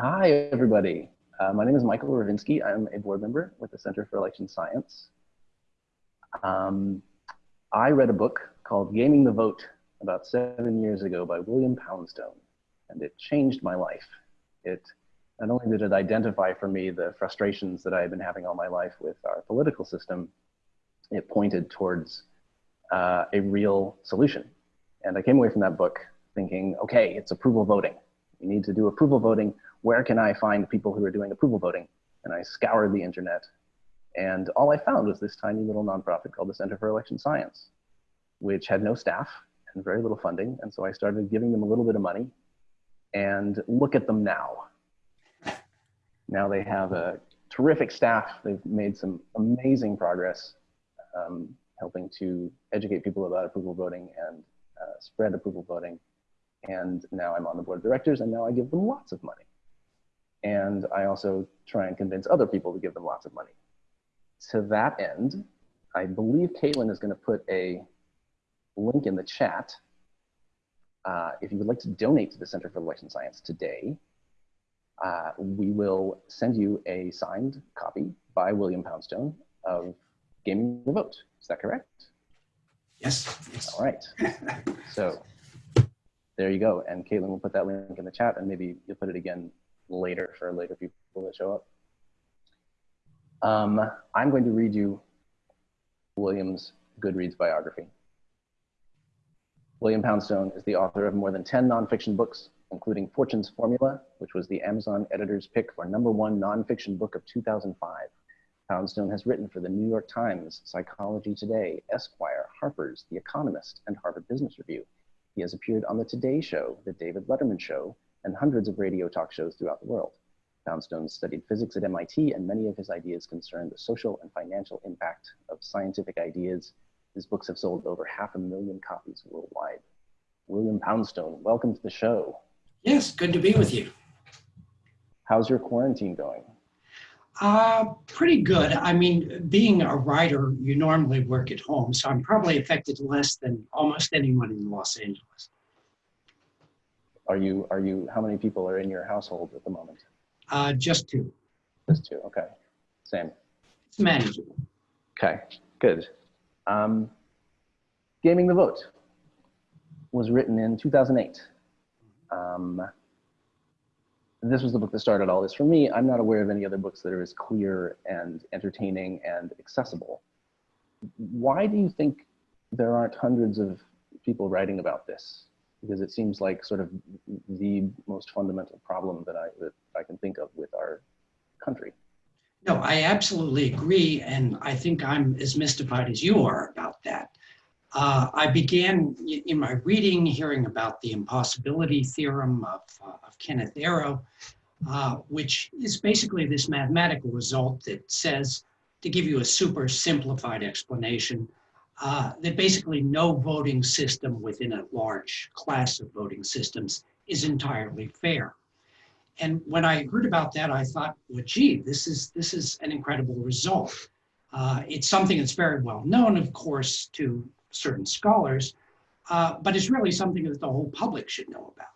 Hi, everybody. Uh, my name is Michael Ravinsky. I'm a board member with the Center for Election Science. Um, I read a book called Gaming the Vote about seven years ago by William Poundstone, and it changed my life. It not only did it identify for me the frustrations that I had been having all my life with our political system, it pointed towards uh, a real solution. And I came away from that book thinking, okay, it's approval voting. We need to do approval voting. Where can I find people who are doing approval voting? And I scoured the internet. And all I found was this tiny little nonprofit called the Center for Election Science, which had no staff and very little funding. And so I started giving them a little bit of money. And look at them now. Now they have a terrific staff. They've made some amazing progress um, helping to educate people about approval voting and uh, spread approval voting. And now I'm on the board of directors and now I give them lots of money. And I also try and convince other people to give them lots of money. To that end, I believe Caitlin is gonna put a link in the chat. Uh, if you would like to donate to the Center for Election Science today, uh, we will send you a signed copy by William Poundstone of Gaming the Vote. Is that correct? Yes. yes. All right. so there you go. And Caitlin will put that link in the chat and maybe you'll put it again later for later people that show up. Um, I'm going to read you William's Goodreads biography. William Poundstone is the author of more than 10 nonfiction books, including Fortune's Formula, which was the Amazon editor's pick for number one nonfiction book of 2005. Poundstone has written for the New York Times, Psychology Today, Esquire, Harper's, The Economist, and Harvard Business Review. He has appeared on The Today Show, The David Letterman Show, and hundreds of radio talk shows throughout the world. Poundstone studied physics at MIT, and many of his ideas concern the social and financial impact of scientific ideas. His books have sold over half a million copies worldwide. William Poundstone, welcome to the show. Yes, good to be with you. How's your quarantine going? Uh, pretty good. I mean, being a writer, you normally work at home, so I'm probably affected less than almost anyone in Los Angeles. Are you, are you, how many people are in your household at the moment? Uh, just two. Just two, okay. Same. It's manageable. Okay, good. Um, Gaming the Vote was written in 2008. Um, this was the book that started all this for me. I'm not aware of any other books that are as clear and entertaining and accessible. Why do you think there aren't hundreds of people writing about this? Because it seems like sort of the most fundamental problem that I, that I can think of with our country. No, I absolutely agree. And I think I'm as mystified as you are about that. Uh, I began in my reading hearing about the impossibility theorem of, uh, of Kenneth Arrow, uh, which is basically this mathematical result that says, to give you a super simplified explanation, uh, that basically no voting system within a large class of voting systems is entirely fair. And when I heard about that, I thought, well, gee, this is, this is an incredible result. Uh, it's something that's very well known, of course, to certain scholars, uh, but it's really something that the whole public should know about.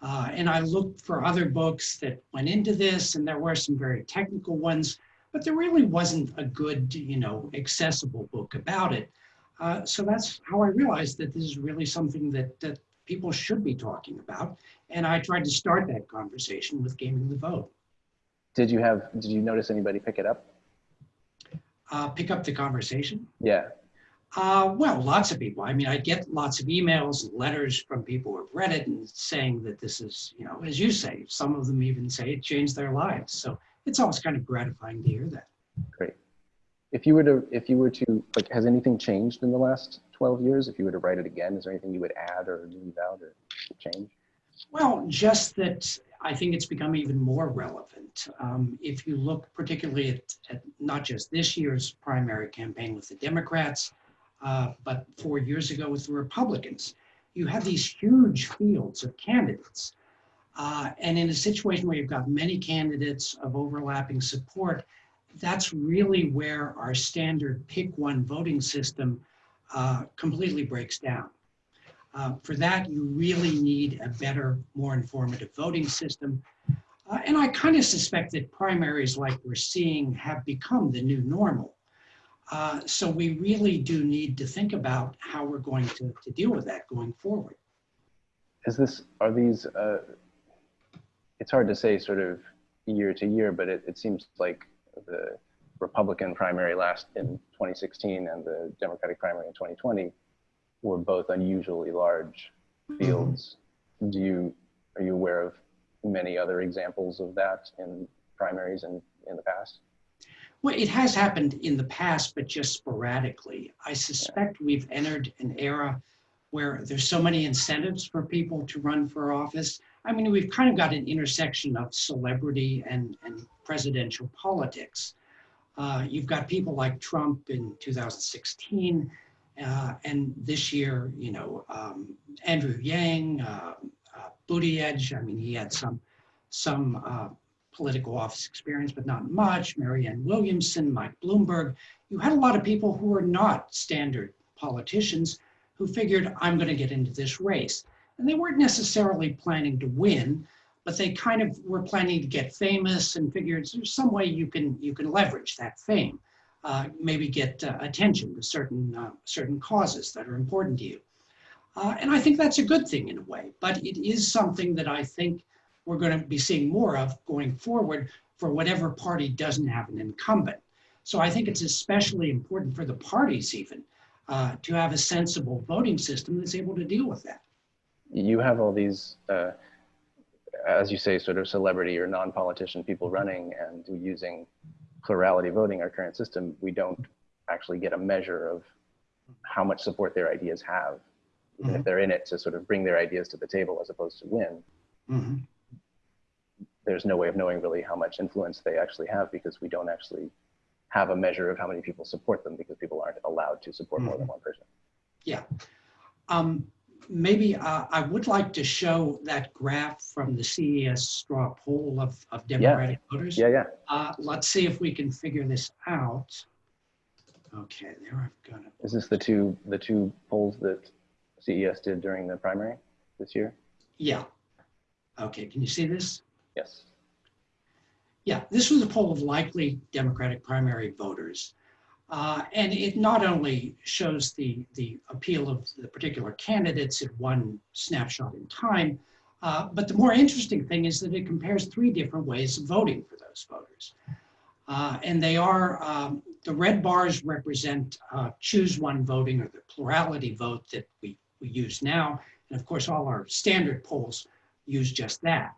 Uh, and I looked for other books that went into this, and there were some very technical ones, but there really wasn't a good, you know, accessible book about it. Uh, so that's how I realized that this is really something that, that people should be talking about. And I tried to start that conversation with Gaming the Vote. Did you have, did you notice anybody pick it up? Uh, pick up the conversation? Yeah. Uh, well, lots of people. I mean, I get lots of emails and letters from people who have read it and saying that this is, you know, as you say, some of them even say it changed their lives. So it's always kind of gratifying to hear that. Great. If you were to, if you were to, like, has anything changed in the last 12 years? If you were to write it again, is there anything you would add or leave out or change? Well, just that I think it's become even more relevant. Um, if you look particularly at, at not just this year's primary campaign with the Democrats, uh, but four years ago with the Republicans. You have these huge fields of candidates. Uh, and in a situation where you've got many candidates of overlapping support, that's really where our standard pick one voting system uh, completely breaks down. Uh, for that, you really need a better, more informative voting system. Uh, and I kind of suspect that primaries like we're seeing have become the new normal. Uh, so we really do need to think about how we're going to, to deal with that going forward. Is this, are these, uh, it's hard to say sort of year to year, but it, it seems like the Republican primary last in 2016 and the Democratic primary in 2020 were both unusually large mm-hmm. fields. Do you, are you aware of many other examples of that in primaries in, in the past? Well, it has happened in the past, but just sporadically. I suspect we've entered an era where there's so many incentives for people to run for office. I mean, we've kind of got an intersection of celebrity and, and presidential politics. Uh, you've got people like Trump in 2016, uh, and this year, you know, um, Andrew Yang, uh, uh, Buttigieg, I mean, he had some, some uh, political office experience, but not much. Marianne Williamson, Mike Bloomberg. You had a lot of people who were not standard politicians who figured, I'm going to get into this race. And they weren't necessarily planning to win, but they kind of were planning to get famous and figured there's some way you can you can leverage that fame, uh, maybe get uh, attention to certain uh, certain causes that are important to you. Uh, and I think that's a good thing in a way, but it is something that I think we're going to be seeing more of going forward for whatever party doesn't have an incumbent. So I think it's especially important for the parties even uh, to have a sensible voting system that's able to deal with that. You have all these, uh, as you say, sort of celebrity or non-politician people running and using plurality voting, our current system, we don't actually get a measure of how much support their ideas have, even mm -hmm. if they're in it to sort of bring their ideas to the table as opposed to win. Mm -hmm there's no way of knowing really how much influence they actually have because we don't actually have a measure of how many people support them because people aren't allowed to support mm -hmm. more than mm-hmm. one person. Yeah. Um, maybe uh, I would like to show that graph from the CES straw poll of, of Democratic yeah. voters. Yeah, yeah. Uh, let's see if we can figure this out. Okay, there I've got it. Is this the two the two polls that CES did during the primary this year? Yeah. Okay, can you see this? Yes. Yeah, this was a poll of likely Democratic primary voters. Uh, and it not only shows the, the appeal of the particular candidates at one snapshot in time, uh, but the more interesting thing is that it compares three different ways of voting for those voters. Uh, and they are, um, the red bars represent uh, choose one voting or the plurality vote that we, we use now. And of course, all our standard polls use just that.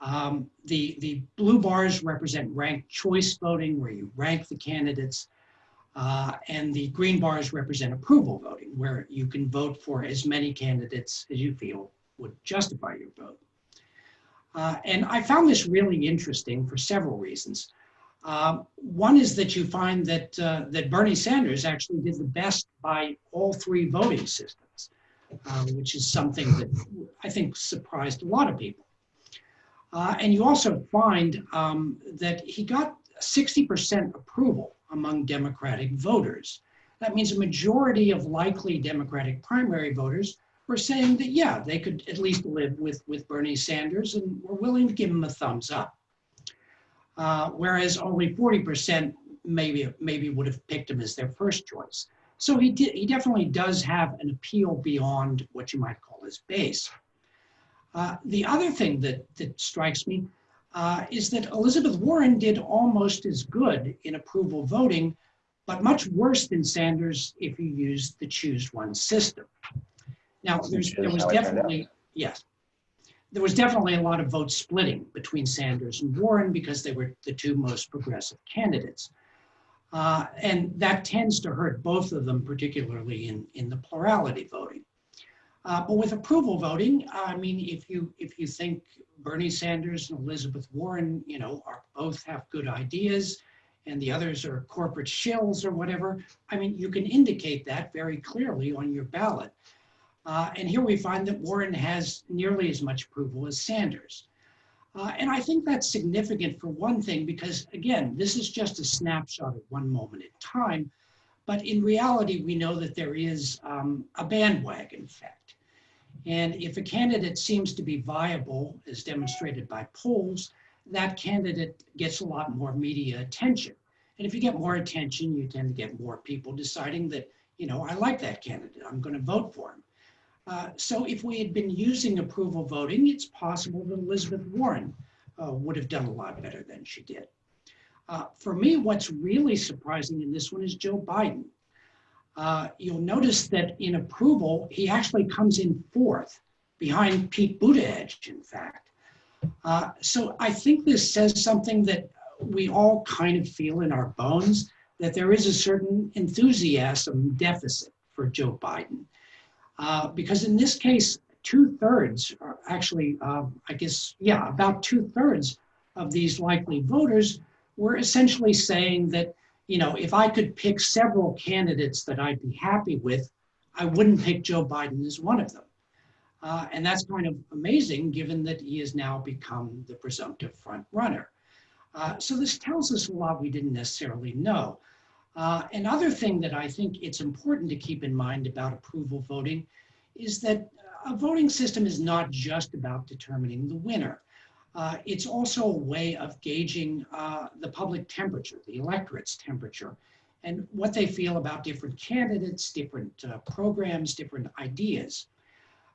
Um, the, the blue bars represent ranked choice voting, where you rank the candidates. Uh, and the green bars represent approval voting, where you can vote for as many candidates as you feel would justify your vote. Uh, and I found this really interesting for several reasons. Uh, one is that you find that, uh, that Bernie Sanders actually did the best by all three voting systems, uh, which is something that I think surprised a lot of people. And you also find um, that he got 60% approval among Democratic voters. That means a majority of likely Democratic primary voters were saying that, yeah, they could at least live with, with Bernie Sanders and were willing to give him a thumbs up. Uh, whereas only 40% maybe, maybe would have picked him as their first choice. So he, he definitely does have an appeal beyond what you might call his base. Uh, the other thing that, that strikes me uh, is that Elizabeth Warren did almost as good in approval voting, but much worse than Sanders if you used the choose one system. Now, there was definitely, yes, there was definitely a lot of vote splitting between Sanders and Warren because they were the two most progressive candidates. Uh, and that tends to hurt both of them, particularly in, in the plurality voting. Uh, but with approval voting, I mean, if you if you think Bernie Sanders and Elizabeth Warren, you know, are both have good ideas, and the others are corporate shills or whatever, I mean, you can indicate that very clearly on your ballot. Uh, and here we find that Warren has nearly as much approval as Sanders. Uh, and I think that's significant for one thing, because again, this is just a snapshot at one moment in time. But in reality, we know that there is um, a bandwagon effect. And if a candidate seems to be viable, as demonstrated by polls, that candidate gets a lot more media attention. And if you get more attention, you tend to get more people deciding that, you know, I like that candidate, I'm going to vote for him. Uh, so if we had been using approval voting, it's possible that Elizabeth Warren uh, would have done a lot better than she did. Uh, for me, what's really surprising in this one is Joe Biden. Uh, you'll notice that in approval, he actually comes in fourth behind Pete Buttigieg, in fact. Uh, so I think this says something that we all kind of feel in our bones, that there is a certain enthusiasm deficit for Joe Biden. Uh, because in this case, two thirds, actually, uh, I guess, yeah, about two thirds of these likely voters were essentially saying that, you know, if I could pick several candidates that I'd be happy with, I wouldn't pick Joe Biden as one of them. Uh, and that's kind of amazing given that he has now become the presumptive front runner. Uh, so this tells us a lot we didn't necessarily know. Uh, another thing that I think it's important to keep in mind about approval voting is that a voting system is not just about determining the winner. Uh, it's also a way of gauging uh, the public temperature, the electorate's temperature, and what they feel about different candidates, different uh, programs, different ideas.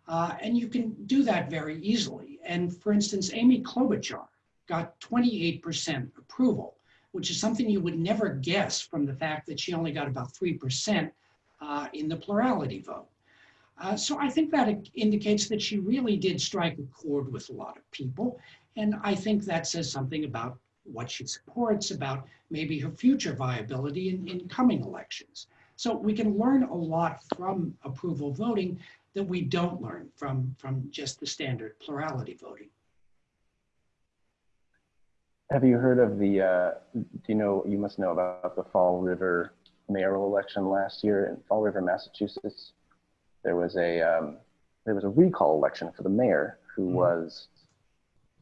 Uh, and you can do that very easily. And for instance, Amy Klobuchar got 28% approval, which is something you would never guess from the fact that she only got about 3% uh, in the plurality vote. Uh, so I think that indicates that she really did strike a chord with a lot of people. And I think that says something about what she supports, about maybe her future viability in, in coming elections. So we can learn a lot from approval voting that we don't learn from, from just the standard plurality voting. Have you heard of the, uh, do you know, you must know about the Fall River mayoral election last year in Fall River, Massachusetts? There was a, um, there was a recall election for the mayor who mm -hmm. was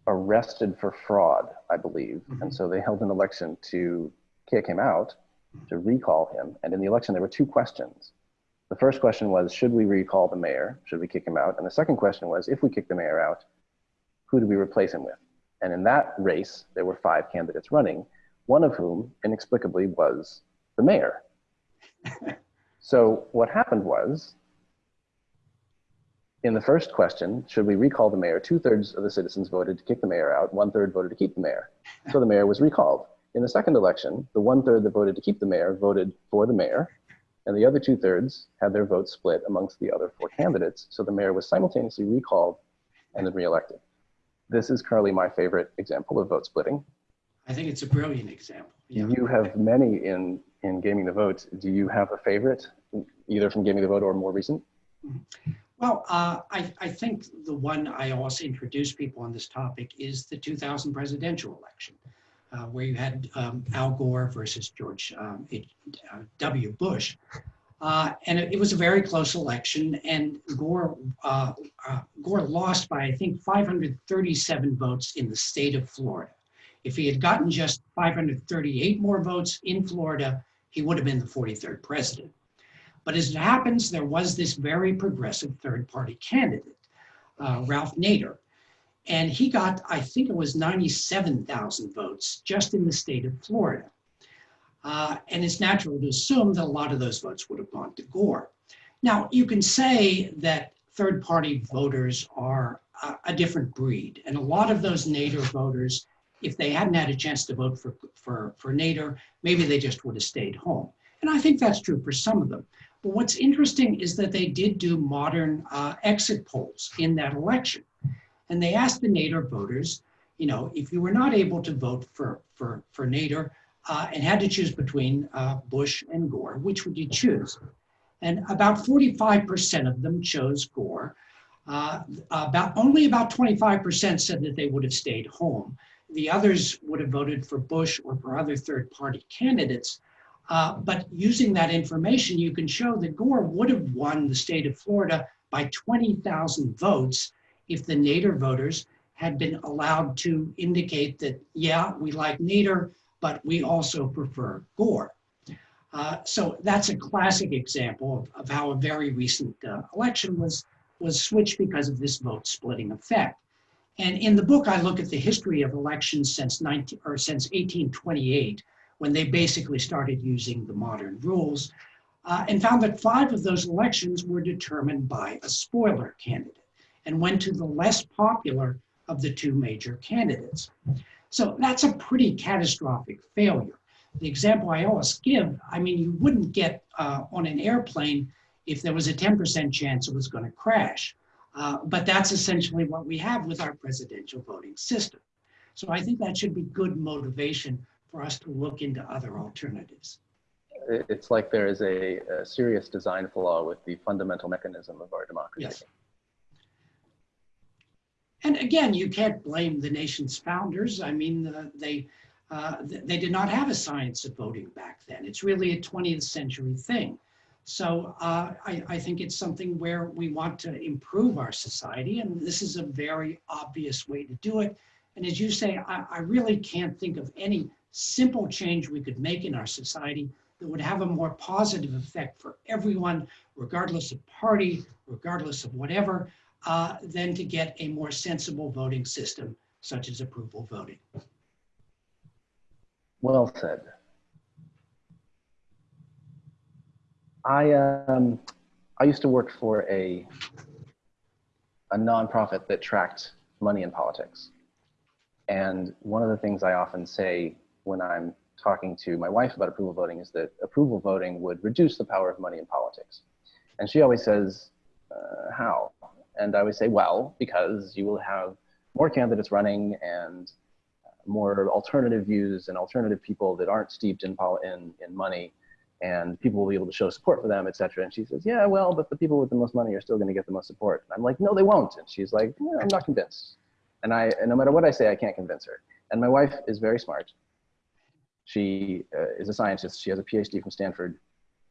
arrested for fraud, I believe. Mm -hmm. And so they held an election to kick him out, to recall him. And in the election, there were two questions. The first question was, should we recall the mayor? Should we kick him out? And the second question was, if we kick the mayor out, who do we replace him with? And in that race, there were five candidates running, one of whom inexplicably was the mayor. so what happened was, in the first question, should we recall the mayor? Two thirds of the citizens voted to kick the mayor out, one third voted to keep the mayor. So the mayor was recalled. In the second election, the one third that voted to keep the mayor voted for the mayor, and the other two thirds had their votes split amongst the other four candidates. So the mayor was simultaneously recalled and then reelected. This is currently my favorite example of vote splitting. I think it's a brilliant example. Yeah. You have many in, in Gaming the Vote. Do you have a favorite, either from Gaming the Vote or more recent? Mm-hmm. Well, uh, I, I think the one I also introduce people on this topic is the 2000 presidential election, uh, where you had um, Al Gore versus George um, uh, W. Bush. Uh, and it, it, was a very close election, and Gore uh, uh, Gore lost by I think 537 votes in the state of Florida. If he had gotten just 538 more votes in Florida, he would have been the 43rd president. But as it happens, there was this very progressive third-party candidate, uh, Ralph Nader, and he got I think it was 97,000 votes just in the state of Florida. Uh, and it's natural to assume that a lot of those votes would have gone to Gore. Now, you can say that third party voters are a, a different breed. And a lot of those Nader voters, if they hadn't had a chance to vote for, for, for Nader, maybe they just would have stayed home. And I think that's true for some of them. But what's interesting is that they did do modern uh, exit polls in that election. And they asked the Nader voters, you know, if you were not able to vote for, for, for Nader, uh, and had to choose between uh, Bush and Gore. Which would you choose? And about 45% of them chose Gore. Uh, about only about 25% said that they would have stayed home. The others would have voted for Bush or for other third-party candidates. Uh, but using that information, you can show that Gore would have won the state of Florida by 20,000 votes if the Nader voters had been allowed to indicate that, yeah, we like Nader, but we also prefer Gore. Uh, so that's a classic example of, of how a very recent uh, election was, was switched because of this vote splitting effect. And in the book, I look at the history of elections since 19, or since 1828, when they basically started using the modern rules, uh, and found that five of those elections were determined by a spoiler candidate and went to the less popular of the two major candidates. So that's a pretty catastrophic failure. The example I always give, I mean, you wouldn't get uh, on an airplane if there was a 10% chance it was going to crash. Uh, but that's essentially what we have with our presidential voting system. So I think that should be good motivation for us to look into other alternatives. It's like there is a, a serious design flaw with the fundamental mechanism of our democracy. Yes. And again, you can't blame the nation's founders. I mean, uh, they uh, they did not have a science of voting back then. It's really a 20th century thing. So uh, I, I, think it's something where we want to improve our society, and this is a very obvious way to do it. And as you say, I, I really can't think of any simple change we could make in our society that would have a more positive effect for everyone, regardless of party, regardless of whatever, uh, than to get a more sensible voting system, such as approval voting. Well said. I um, I used to work for a a nonprofit that tracked money in politics, and one of the things I often say when I'm talking to my wife about approval voting is that approval voting would reduce the power of money in politics, and she always says, uh, "How?" And I always say, "Well, because you will have more candidates running and more alternative views and alternative people that aren't steeped in, in, in money and people will be able to show support for them, et cetera. And she says, yeah, well, but the people with the most money are still going to get the most support. And I'm like, no, they won't. And she's like, yeah, I'm not convinced. And I, and no matter what I say, I can't convince her. And my wife is very smart. She uh, is a scientist. She has a PhD from Stanford.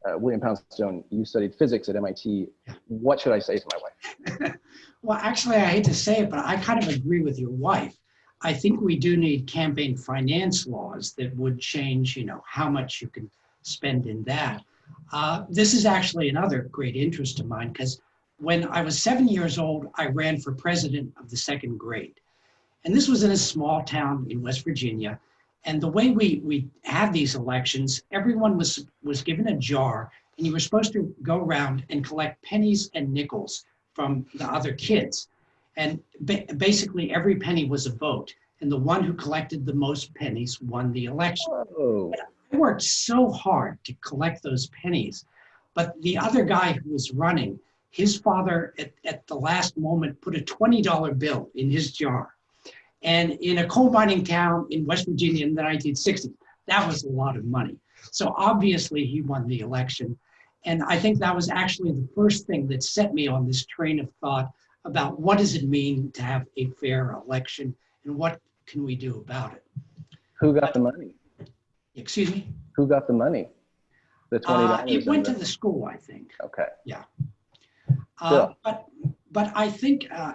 Uh, William Poundstone, you studied physics at MIT. What should I say to my wife? well, actually, I hate to say it, but I kind of agree with your wife. I think we do need campaign finance laws that would change, you know, how much you can spend in that. Uh, this is actually another great interest of mine because when I was seven years old, I ran for president of the second grade. And this was in a small town in West Virginia. And the way we, we had these elections, everyone was, was given a jar and you were supposed to go around and collect pennies and nickels from the other kids. And ba basically every penny was a vote. And the one who collected the most pennies won the election. I worked so hard to collect those pennies. But the other guy who was running, his father at, at the last moment put a $20 bill in his jar. And in a coal mining town in West Virginia in the 1960s, that was a lot of money. So obviously he won the election. And I think that was actually the first thing that set me on this train of thought about what does it mean to have a fair election and what can we do about it. Who got the money? Excuse me? Who got the money? The twenty Uh, dollars. it went to the school, I think. Okay. Uh, but, but I think, uh,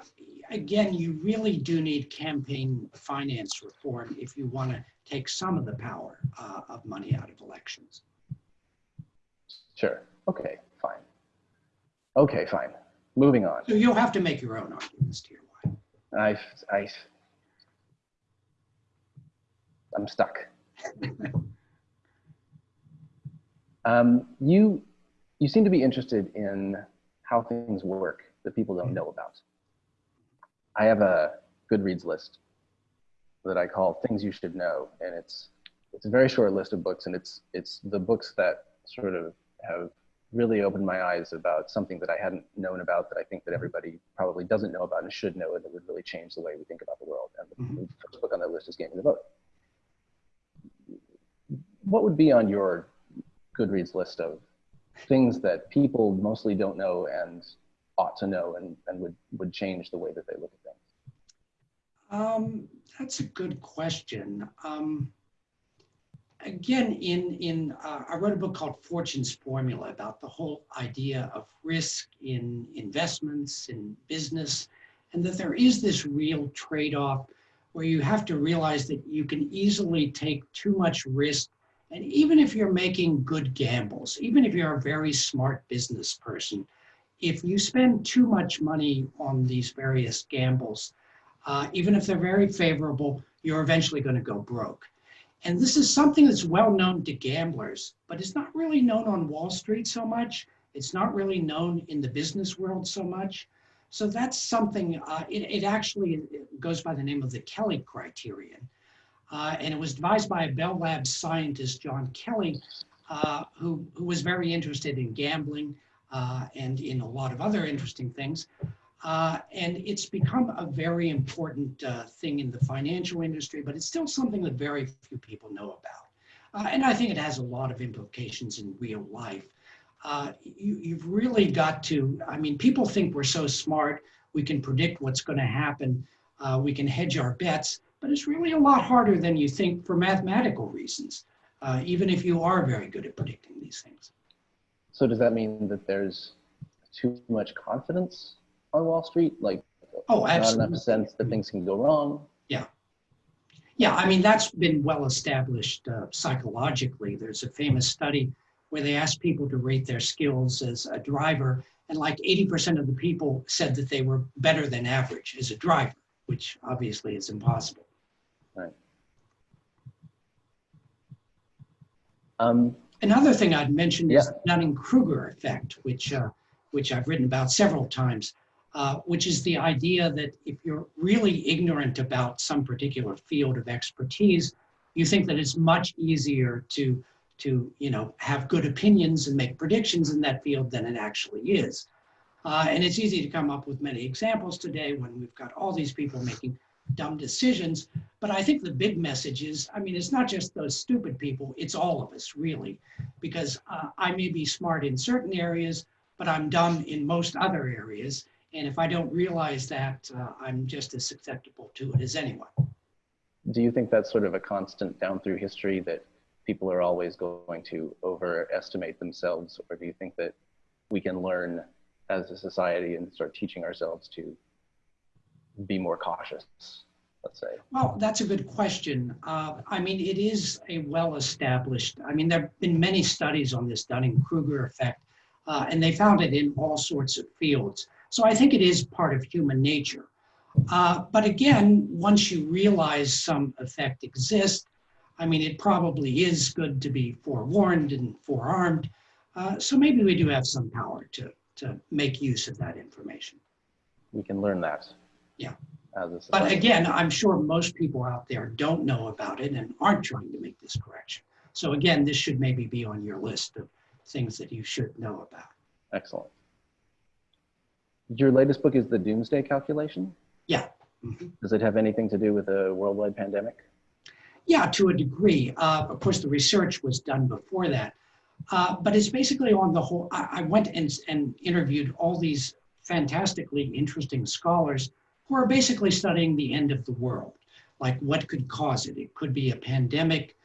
again, you really do need campaign finance reform if you want to take some of the power uh, of money out of elections. Sure. Okay. Fine. Okay. Fine. Moving on. So you'll have to make your own arguments to your wife. I, I, I'm stuck. um, you, you seem to be interested in how things work that people don't know about. I have a Goodreads list that I call things you should know, and it's it's a very short list of books, and it's it's the books that sort of have really opened my eyes about something that I hadn't known about that I think that everybody probably doesn't know about and should know, and that would really change the way we think about the world. And the, Mhm. the first book on that list is Gaming the Vote. What would be on your Goodreads list of things that people mostly don't know and ought to know and, and would, would change the way that they look at things? Um, that's a good question. Um, again, in, in uh, I wrote a book called Fortune's Formula about the whole idea of risk in investments, in business, and that there is this real trade-off where you have to realize that you can easily take too much risk. And even if you're making good gambles, even if you're a very smart business person, if you spend too much money on these various gambles, Uh, even if they're very favorable, you're eventually going to go broke. And this is something that's well known to gamblers, but it's not really known on Wall Street so much. It's not really known in the business world so much. So that's something, uh, it, it, actually goes by the name of the Kelly criterion. Uh, and it was devised by a Bell Labs scientist, John Kelly, uh, who, who was very interested in gambling uh, and in a lot of other interesting things. Uh, and it's become a very important uh, thing in the financial industry, but it's still something that very few people know about. and I think it has a lot of implications in real life uh, you, you've really got to, I mean, people think we're so smart, we can predict what's going to happen, uh, we can hedge our bets, but it's really a lot harder than you think for mathematical reasons, uh, even if you are very good at predicting these things. So does that mean that there's too much confidence on Wall Street? Like, oh, absolutely. not enough sense that things can go wrong? Yeah. Yeah, I mean, that's been well established uh, psychologically. There's a famous study where they asked people to rate their skills as a driver, and like 80% of the people said that they were better than average as a driver, which obviously is impossible. Right. Um, Another thing I'd mention yeah. is the Dunning-Kruger effect, which, uh, which I've written about several times, uh, which is the idea that if you're really ignorant about some particular field of expertise, you think that it's much easier to to you know have good opinions and make predictions in that field than it actually is. Uh, and it's easy to come up with many examples today when we've got all these people making dumb decisions. But I think the big message is, I mean, it's not just those stupid people, it's all of us really, because uh, I may be smart in certain areas, but I'm dumb in most other areas. And if I don't realize that, uh, I'm just as susceptible to it as anyone. Do you think that's sort of a constant down through history that people are always going to overestimate themselves, or do you think that we can learn as a society and start teaching ourselves to be more cautious, let's say? Well, that's a good question. Uh, I mean, it is a well-established, I mean, there have been many studies on this Dunning-Kruger effect, uh, and they found it in all sorts of fields. So I think it is part of human nature. Uh, but again, once you realize some effect exists, I mean, it probably is good to be forewarned and forearmed. Uh, so maybe we do have some power to, to make use of that information. We can learn that. Yeah. But again, I'm sure most people out there don't know about it and aren't trying to make this correction. So again, this should maybe be on your list of things that you should know about. Excellent. Your latest book is The Doomsday Calculation? Yeah. Mm -hmm. Does it have anything to do with a worldwide pandemic? Yeah, to a degree. Uh, of course, the research was done before that. Uh, but it's basically on the whole, I, I went and, and interviewed all these fantastically interesting scholars who are basically studying the end of the world, like what could cause it. It could be a pandemic,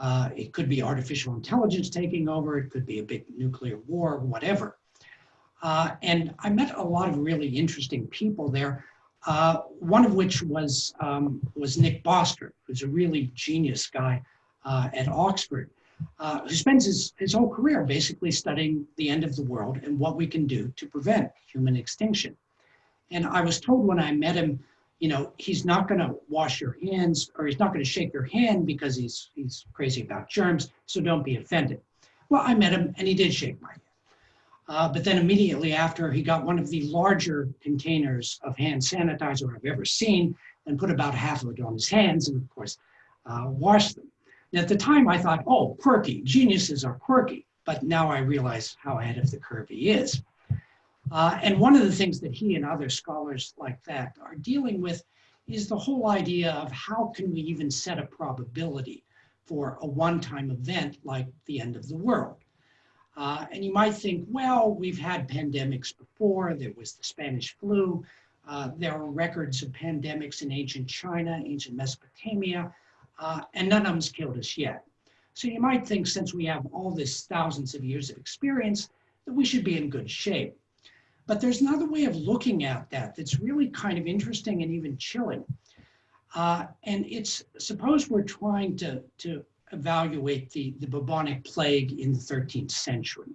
uh, it could be artificial intelligence taking over, it could be a big nuclear war, whatever. Uh, and I met a lot of really interesting people there uh, one of which was, um, was Nick Bostrom, who's a really genius guy uh, at Oxford, uh, who spends his, his whole career basically studying the end of the world and what we can do to prevent human extinction. And I was told when I met him, you know, he's not going to wash your hands or he's not going to shake your hand because he's, he's crazy about germs, so don't be offended. Well, I met him and he did shake my hand. Uh, but then immediately after, he got one of the larger containers of hand sanitizer I've ever seen and put about half of it on his hands and, of course, uh, washed them. And at the time, I thought, oh, quirky. Geniuses are quirky. But now I realize how ahead of the curve he is. Uh, and one of the things that he and other scholars like that are dealing with is the whole idea of how can we even set a probability for a one-time event like the end of the world. Uh, and you might think, well, we've had pandemics before. There was the Spanish flu. Uh, there are records of pandemics in ancient China, ancient Mesopotamia, uh, and none of them's killed us yet. So you might think since we have all this thousands of years of experience, that we should be in good shape. But there's another way of looking at that that's really kind of interesting and even chilling. Uh, and it's, suppose we're trying to, to evaluate the, the bubonic plague in the 13th century.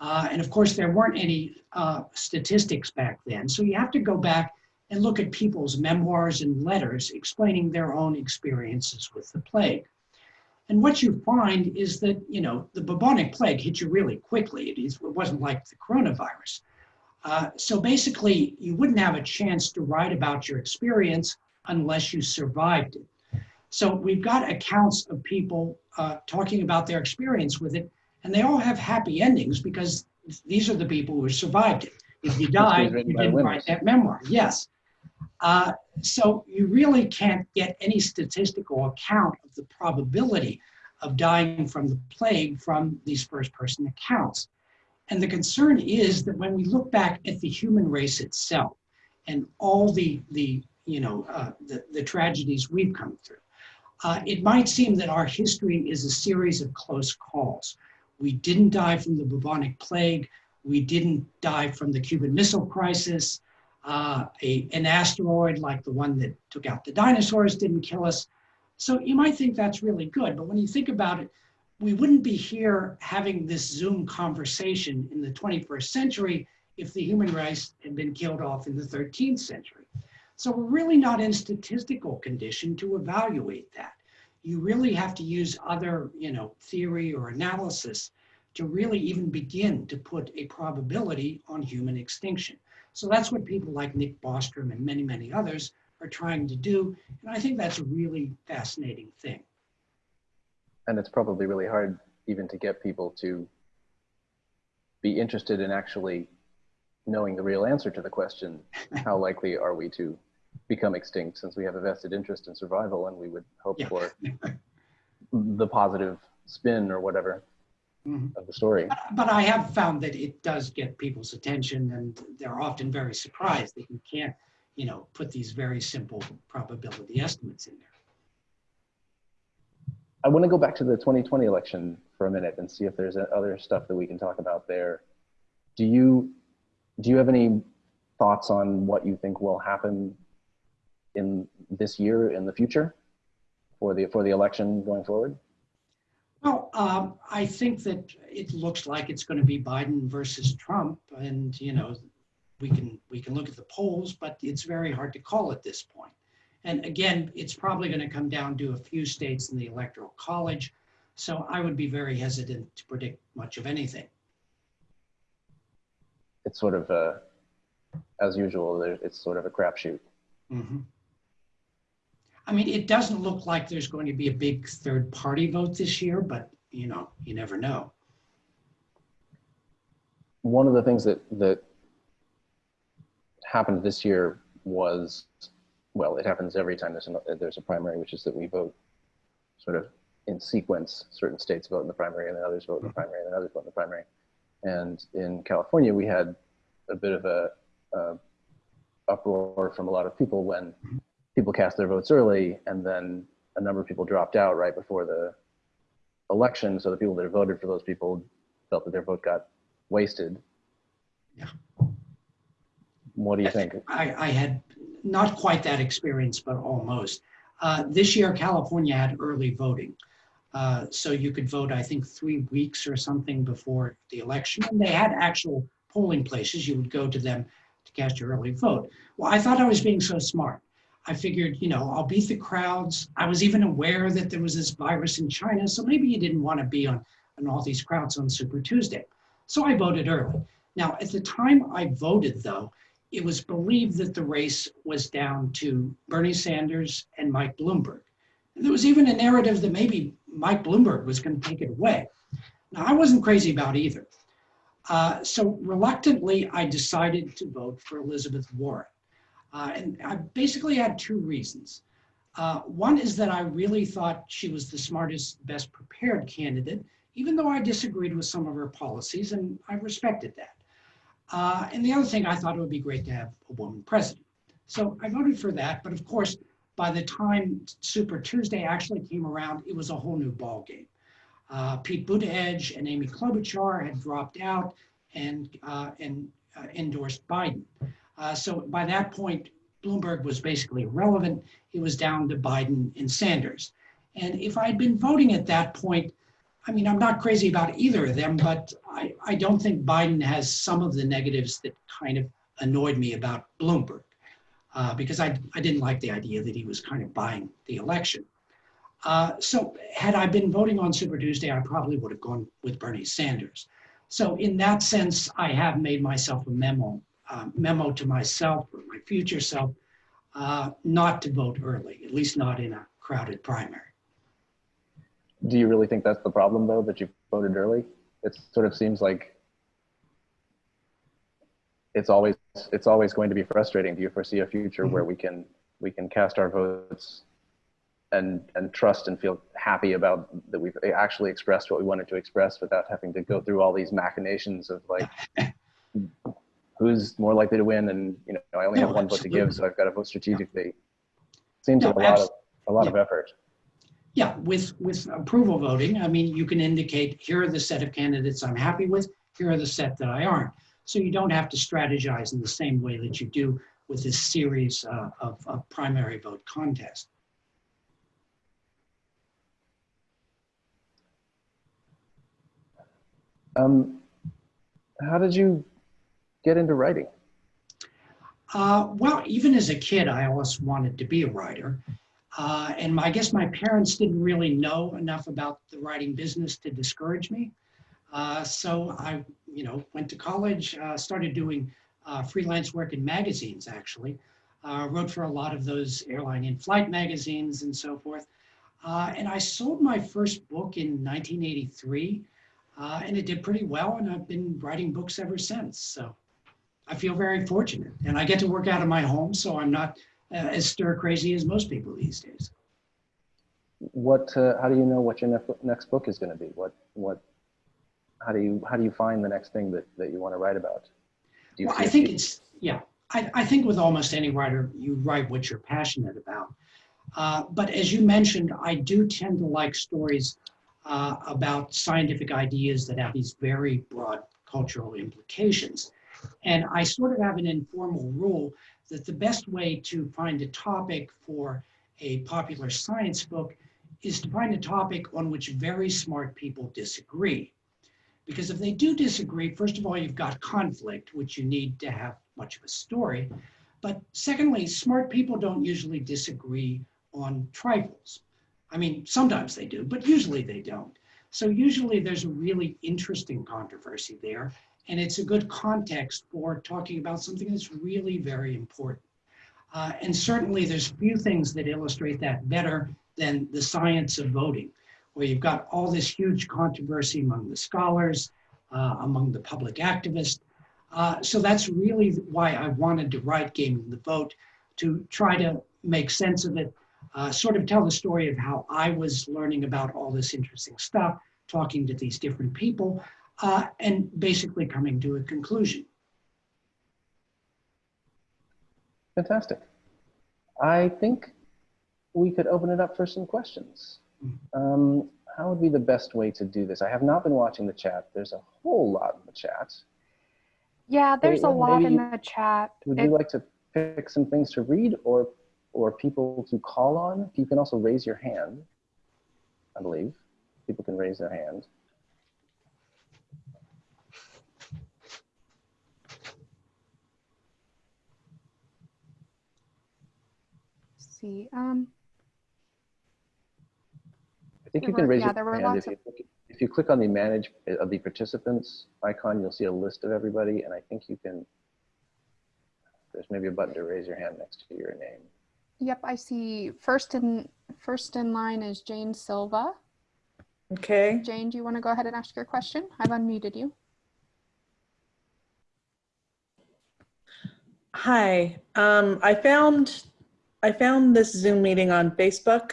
Uh, and of course, there weren't any uh, statistics back then. So you have to go back and look at people's memoirs and letters explaining their own experiences with the plague. And what you find is that, you know, the bubonic plague hit you really quickly. It, is, it wasn't like the coronavirus. Uh, so basically, you wouldn't have a chance to write about your experience unless you survived it. So we've got accounts of people uh, talking about their experience with it, and they all have happy endings because these are the people who survived it. If you died, you didn't write that memoir. Yes. Uh, so you really can't get any statistical account of the probability of dying from the plague from these first person accounts. And the concern is that when we look back at the human race itself and all the, the you know, uh, the, the tragedies we've come through, uh, it might seem that our history is a series of close calls. We didn't die from the bubonic plague. We didn't die from the Cuban Missile Crisis uh, a, an asteroid like the one that took out the dinosaurs didn't kill us. So you might think that's really good, but when you think about it, we wouldn't be here having this Zoom conversation in the 21st century if the human race had been killed off in the 13th century. So we're really not in statistical condition to evaluate that. You really have to use other, you know, theory or analysis to really even begin to put a probability on human extinction. So that's what people like Nick Bostrom and many, many others are trying to do. And I think that's a really fascinating thing. And it's probably really hard even to get people to be interested in actually knowing the real answer to the question, how likely are we to become extinct since we have a vested interest in survival and we would hope yeah. for the positive spin or whatever mm-hmm. of the story. But, but, I have found that it does get people's attention, and they're often very surprised that you can't, you know, put these very simple probability estimates in there. I want to go back to the 2020 election for a minute and see if there's other stuff that we can talk about there. Do you do you have any thoughts on what you think will happen in this year in the future for the for the election going forward? Well, um, I think that it looks like it's going to be Biden versus Trump, and you know, we can we can look at the polls, but it's very hard to call at this point. And again, it's probably going to come down to a few states in the electoral college, so I would be very hesitant to predict much of anything. It's sort of a, as usual, it's sort of a crapshoot. Mm -hmm. I mean, it doesn't look like there's going to be a big third party vote this year, but you know, you never know. One of the things that that happened this year was, well, it happens every time there's a, there's a primary, which is that we vote sort of in sequence. Certain states vote in the primary, and then others vote in the mm-hmm. primary, and then others vote in the primary. And in California, we had a bit of a, a uproar from a lot of people when mm-hmm people cast their votes early and then a number of people dropped out right before the election. So the people that voted for those people felt that their vote got wasted. Yeah. What do you think? I, I had not quite that experience, but almost. Uh, this year, California had early voting. Uh, so you could vote, I think, three weeks or something before the election. And they had actual polling places. You would go to them to cast your early vote. Well, I thought I was being so smart. I figured, you know, I'll beat the crowds. I was even aware that there was this virus in China, so maybe you didn't want to be on, on all these crowds on Super Tuesday. So I voted early. Now, at the time I voted, though, it was believed that the race was down to Bernie Sanders and Mike Bloomberg. And there was even a narrative that maybe Mike Bloomberg was going to take it away. Now, I wasn't crazy about either. Uh, so reluctantly, I decided to vote for Elizabeth Warren. Uh, and I basically had two reasons. Uh, one is that I really thought she was the smartest, best prepared candidate, even though I disagreed with some of her policies, and I respected that. Uh, and the other thing, I thought it would be great to have a woman president. So I voted for that, but of course, by the time Super Tuesday actually came around, it was a whole new ballgame. Uh, Pete Buttigieg and Amy Klobuchar had dropped out and, uh, and uh, endorsed Biden. Uh, so by that point, Bloomberg was basically irrelevant. It was down to Biden and Sanders. And if I'd been voting at that point, I mean, I'm not crazy about either of them, but I, I don't think Biden has some of the negatives that kind of annoyed me about Bloomberg. uh, because I, I didn't like the idea that he was kind of buying the election. Uh, so had I been voting on Super Tuesday, I probably would have gone with Bernie Sanders. So in that sense, I have made myself a memo, uh, memo to myself or my future self, uh, not to vote early, at least not in a crowded primary. Do you really think that's the problem though, that you voted early? It sort of seems like it's always, it's always going to be frustrating. Do you foresee a future where mm-hmm. we can, we can cast our votes and, and trust and feel happy about that we've actually expressed what we wanted to express without having to go mm-hmm. through all these machinations of like, who's more likely to win and, you know, I only No, have one vote to give, so I've got to vote strategically. Seems No, like a lot of, a lot of effort. Yeah, with, with approval voting, I mean, you can indicate, here are the set of candidates I'm happy with, here are the set that I aren't. So you don't have to strategize in the same way that you do with this series uh, of, of primary vote contests. Um, how did you get into writing? Uh, well, even as a kid, I always wanted to be a writer. Uh, and my, I guess my parents didn't really know enough about the writing business to discourage me. Uh, so I, you know, went to college, uh, started doing uh, freelance work in magazines, actually. Uh, wrote for a lot of those airline in-flight magazines and so forth. Uh, and I sold my first book in 1983, uh, and it did pretty well. And I've been writing books ever since. So I feel very fortunate, and I get to work out of my home, so I'm not uh, as stir crazy as most people these days. What, uh, how do you know what your nef- next book is going to be? What, what, how do you, how do you find the next thing that, that you want to write about? Do you Well, I think few- it's, yeah, I, I think with almost any writer, you write what you're passionate about. Uh, but as you mentioned, I do tend to like stories uh, about scientific ideas that have these very broad cultural implications. And I sort of have an informal rule that the best way to find a topic for a popular science book is to find a topic on which very smart people disagree. Because if they do disagree, first of all, you've got conflict, which you need to have much of a story. But secondly, smart people don't usually disagree on trifles. I mean, sometimes they do, but usually they don't. So usually there's a really interesting controversy there, and it's a good context for talking about something that's really very important. Uh, and certainly there's few things that illustrate that better than the science of voting, where you've got all this huge controversy among the scholars, uh, among the public activists. Uh, so that's really why I wanted to write Gaming the Vote, to try to make sense of it, uh, sort of tell the story of how I was learning about all this interesting stuff, talking to these different people, uh, and basically coming to a conclusion. Fantastic. I think we could open it up for some questions. Um, how would be the best way to do this? I have not been watching the chat. There's a whole lot in the chat. Yeah, there's a lot in you- the chat. Would It- you like to pick some things to read or, or people to call on? You can also raise your hand, I believe. People can raise their hand. See, um, I think you can were- raise yeah, your hand if you, click- if you click on the manage uh, of the participants icon, you'll see a list of everybody, and I think you can. There's maybe a button to raise your hand next to your name. yep, I see first in, first in line is Jane Silva. Okay, Jane, do you want to go ahead and ask your question? I've unmuted you. hi. Um, I found, I found this Zoom meeting on Facebook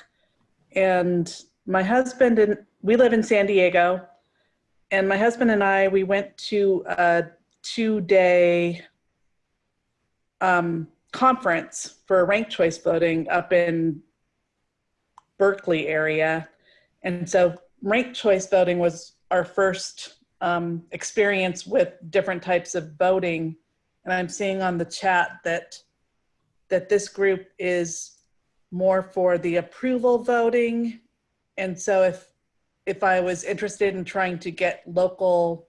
and my husband and, we live in San Diego. And my husband and I, we went to a two-day um, conference for ranked choice voting up in Berkeley area. And so ranked choice voting was our first um, experience with different types of voting. And I'm seeing on the chat that that this group is more for the approval voting. And so if if I was interested in trying to get local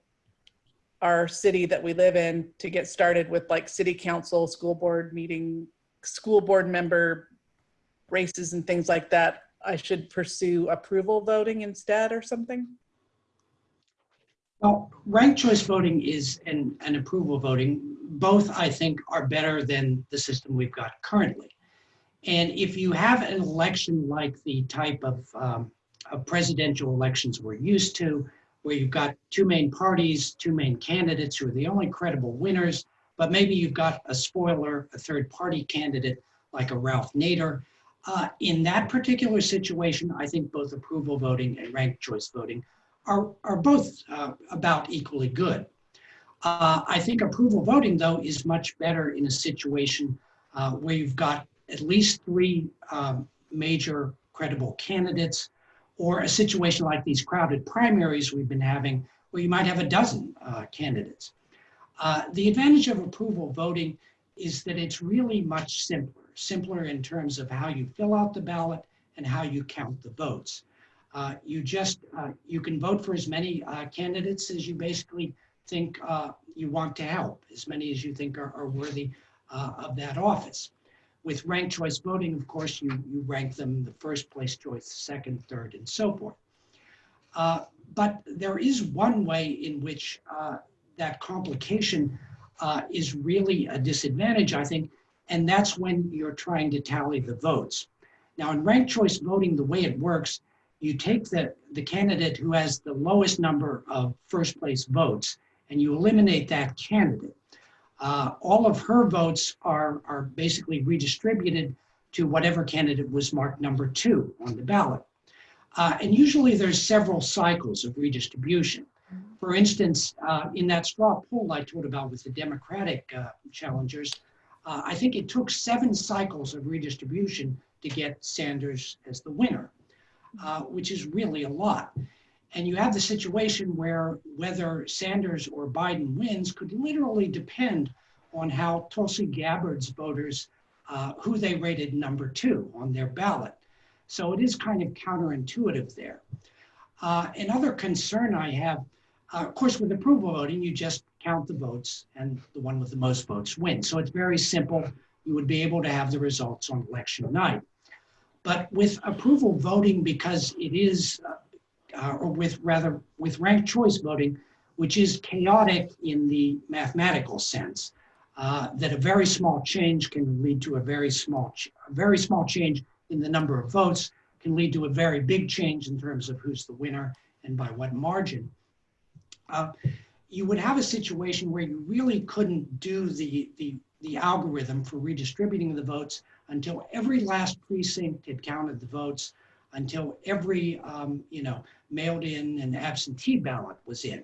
our city that we live in to get started with like city council, school board meeting school board member races and things like that, I should pursue approval voting instead or something? Well, ranked choice voting is and, and approval voting, both I think are better than the system we've got currently. And if you have an election like the type of, um, of presidential elections we're used to, where you've got two main parties, two main candidates who are the only credible winners, but maybe you've got a spoiler, a third party candidate like a Ralph Nader. Uh, in that particular situation, I think both approval voting and ranked choice voting are, are both uh, about equally good. Uh, I think approval voting, though, is much better in a situation uh, where you've got at least three um, major credible candidates, or a situation like these crowded primaries we've been having, where you might have a dozen uh, candidates. Uh, the advantage of approval voting is that it's really much simpler, simpler in terms of how you fill out the ballot and how you count the votes. Uh, you just, uh, you can vote for as many uh, candidates as you basically think uh, you want to help, as many as you think are, are worthy uh, of that office. With ranked choice voting, of course, you, you rank them the first place choice, second, third, and so forth. Uh, but there is one way in which that complication is really a disadvantage, I think, and that's when you're trying to tally the votes. Now, in ranked choice voting, the way it works you take the, the candidate who has the lowest number of first place votes and you eliminate that candidate. Uh, all of her votes are, are basically redistributed to whatever candidate was marked number two on the ballot. Uh, and usually there's several cycles of redistribution. For instance, uh, in that straw poll I told about with the Democratic uh, challengers, uh, I think it took seven cycles of redistribution to get Sanders as the winner uh, which is really a lot. And you have the situation where whether Sanders or Biden wins could literally depend on how Tulsi Gabbard's voters, uh, who they rated number two on their ballot. So it is kind of counterintuitive there. Uh, another concern I have, uh, of course, with approval voting, you just count the votes and the one with the most votes wins. So it's very simple. You would be able to have the results on election night. But with approval voting, because it is, uh, or with rather, with ranked choice voting, which is chaotic in the mathematical sense, uh, that a very small change can lead to a very small, a very small change in the number of votes can lead to a very big change in terms of who's the winner and by what margin. Uh, you would have a situation where you really couldn't do the, the, the algorithm for redistributing the votes until every last precinct had counted the votes, until every, um, you know, mailed in and absentee ballot was in.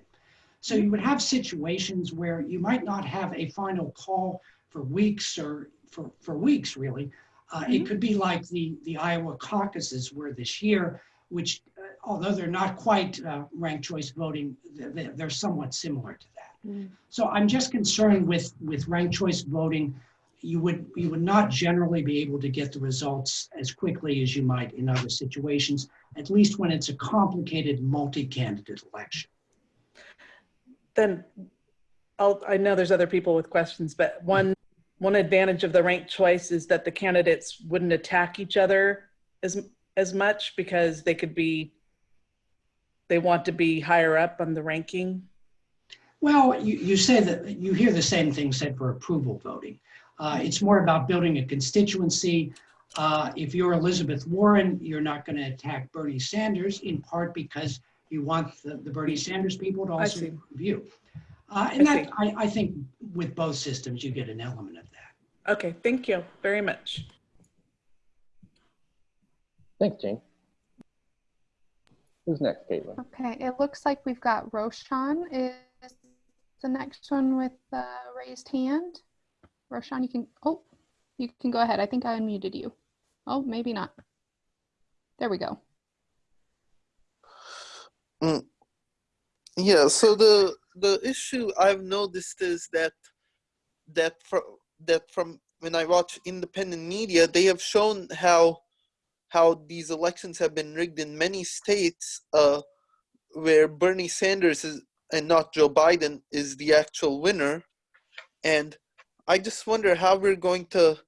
So you would have situations where you might not have a final call for weeks or for, for weeks, really. Uh, mm-hmm. It could be like the, the Iowa caucuses were this year, which, uh, although they're not quite uh, ranked choice voting, they're, they're somewhat similar to that. Mm. So I'm just concerned with, with ranked choice voting you would you would not generally be able to get the results as quickly as you might in other situations, at least when it's a complicated multi-candidate election. Then I'll, I know there's other people with questions, but one one advantage of the ranked choice is that the candidates wouldn't attack each other as as much because they could be they want to be higher up on the ranking. Well, you, you say that you hear the same thing said for approval voting. Uh, it's more about building a constituency. Uh, if you're Elizabeth Warren, you're not going to attack Bernie Sanders in part because you want the, the Bernie Sanders people to also view. Uh, and I that, I, I think with both systems, you get an element of that. Okay, thank you very much. Thanks, Jane. Who's next, Caitlin? Okay, it looks like we've got Roshan is the next one with the raised hand. Roshan, you can, oh, you can go ahead. I think I unmuted you. Oh, maybe not. There we go. Mm. Yeah, so the the issue I've noticed is that that from that from when I watch independent media, they have shown how how these elections have been rigged in many states uh, where Bernie Sanders is and not Joe Biden is the actual winner, and I just wonder how we're going to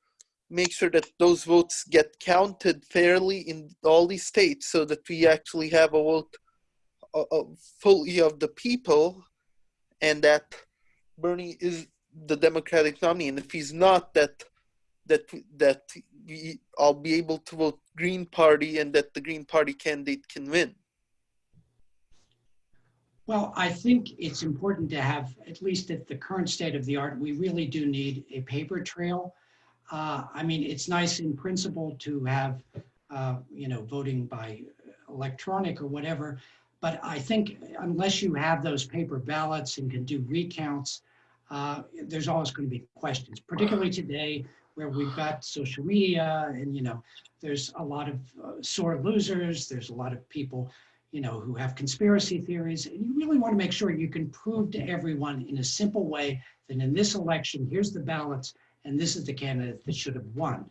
make sure that those votes get counted fairly in all these states so that we actually have a vote fully of the people and that Bernie is the Democratic nominee. And if he's not, that that that we, I'll be able to vote Green Party and that the Green Party candidate can win. Well, I think it's important to have, at least at the current state of the art, we really do need a paper trail. Uh, I mean, it's nice in principle to have, uh, you know, voting by electronic or whatever, but I think unless you have those paper ballots and can do recounts, uh, there's always going to be questions, particularly today where we've got social media and, you know, there's a lot of uh, sore losers. There's a lot of people you know, who have conspiracy theories. And you really want to make sure you can prove to everyone in a simple way that in this election, here's the ballots, and this is the candidate that should have won.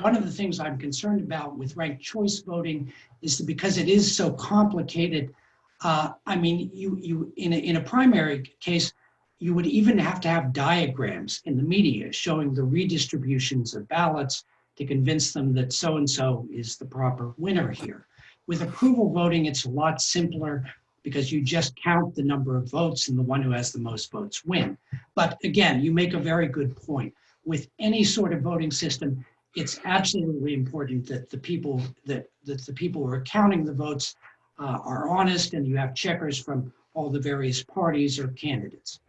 One of the things I'm concerned about with ranked choice voting is that because it is so complicated, uh, I mean, you, you in, a, in a primary case, you would even have to have diagrams in the media showing the redistributions of ballots to convince them that so-and-so is the proper winner here. With approval voting, it's a lot simpler because you just count the number of votes and the one who has the most votes win. But again, you make a very good point. With any sort of voting system, it's absolutely important that the people that, that the people who are counting the votes uh, are honest and you have checkers from all the various parties or candidates.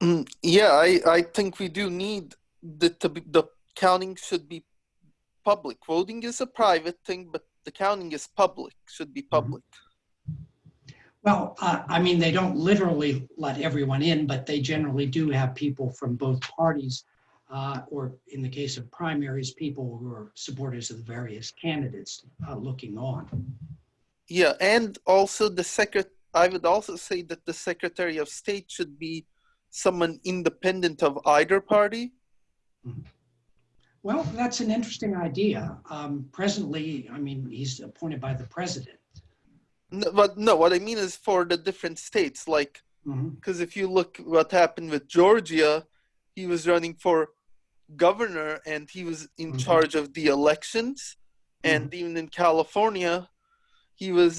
Mm, yeah, I, I think we do need the, the counting should be public. Voting is a private thing, but the counting is public, should be public. Well, uh, I mean, they don't literally let everyone in, but they generally do have people from both parties, uh, or in the case of primaries, people who are supporters of the various candidates uh, looking on. Yeah, and also the secret. I would also say that the Secretary of State should be someone independent of either party. Well, that's an interesting idea. Um, presently, I mean, he's appointed by the president. No, but no, what I mean is for the different states, like because if you look what happened with Georgia, he was running for governor and he was in Mhm. charge of the elections, and even in California, he was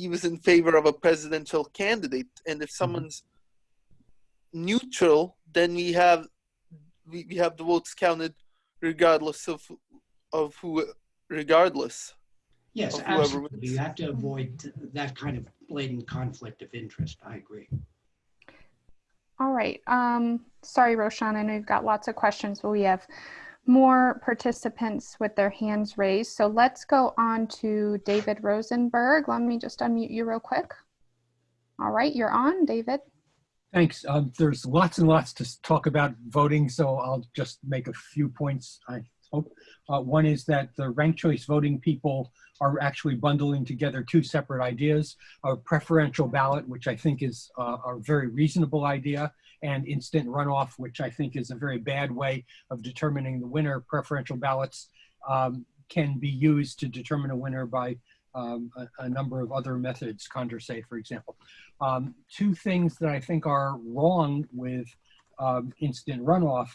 he was in favor of a presidential candidate. And if someone's neutral, then we have we, we have the votes counted regardless of of who regardless. Yes, Of absolutely. wins. You have to avoid that kind of blatant conflict of interest. I agree. All right. Um, sorry, Roshan, I know you've got lots of questions, but we have more participants with their hands raised. So let's go on to David Rosenberg. Let me just unmute you real quick. All right, you're on, David. Thanks. Um, there's lots and lots to talk about voting, so I'll just make a few points, I hope. Uh, one is that the ranked choice voting people are actually bundling together two separate ideas, a preferential ballot, which I think is a very reasonable idea, and instant runoff, which I think is a very bad way of determining the winner. Preferential ballots um, can be used to determine a winner by um, a, a number of other methods, Condorcet, for example. Um, two things that I think are wrong with um, instant runoff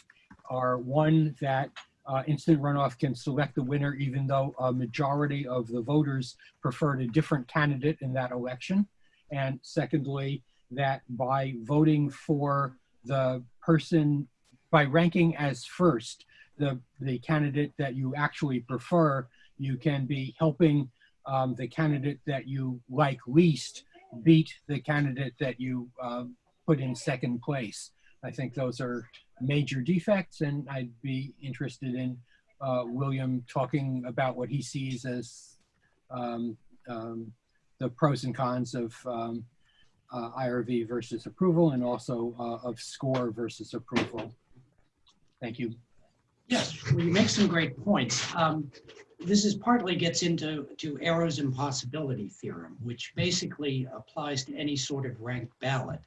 are one that uh, instant runoff can select the winner even though a majority of the voters preferred a different candidate in that election. And secondly, that by voting for the person, by ranking as first the, the candidate that you actually prefer, you can be helping um, the candidate that you like least beat the candidate that you uh, put in second place. I think those are major defects, and I'd be interested in uh, William talking about what he sees as um, um, the pros and cons of um, uh, IRV versus approval, and also uh, of score versus approval. Thank you. Yes, well, you make some great points. This is partly gets into to Arrow's impossibility theorem, which basically applies to any sort of ranked ballot.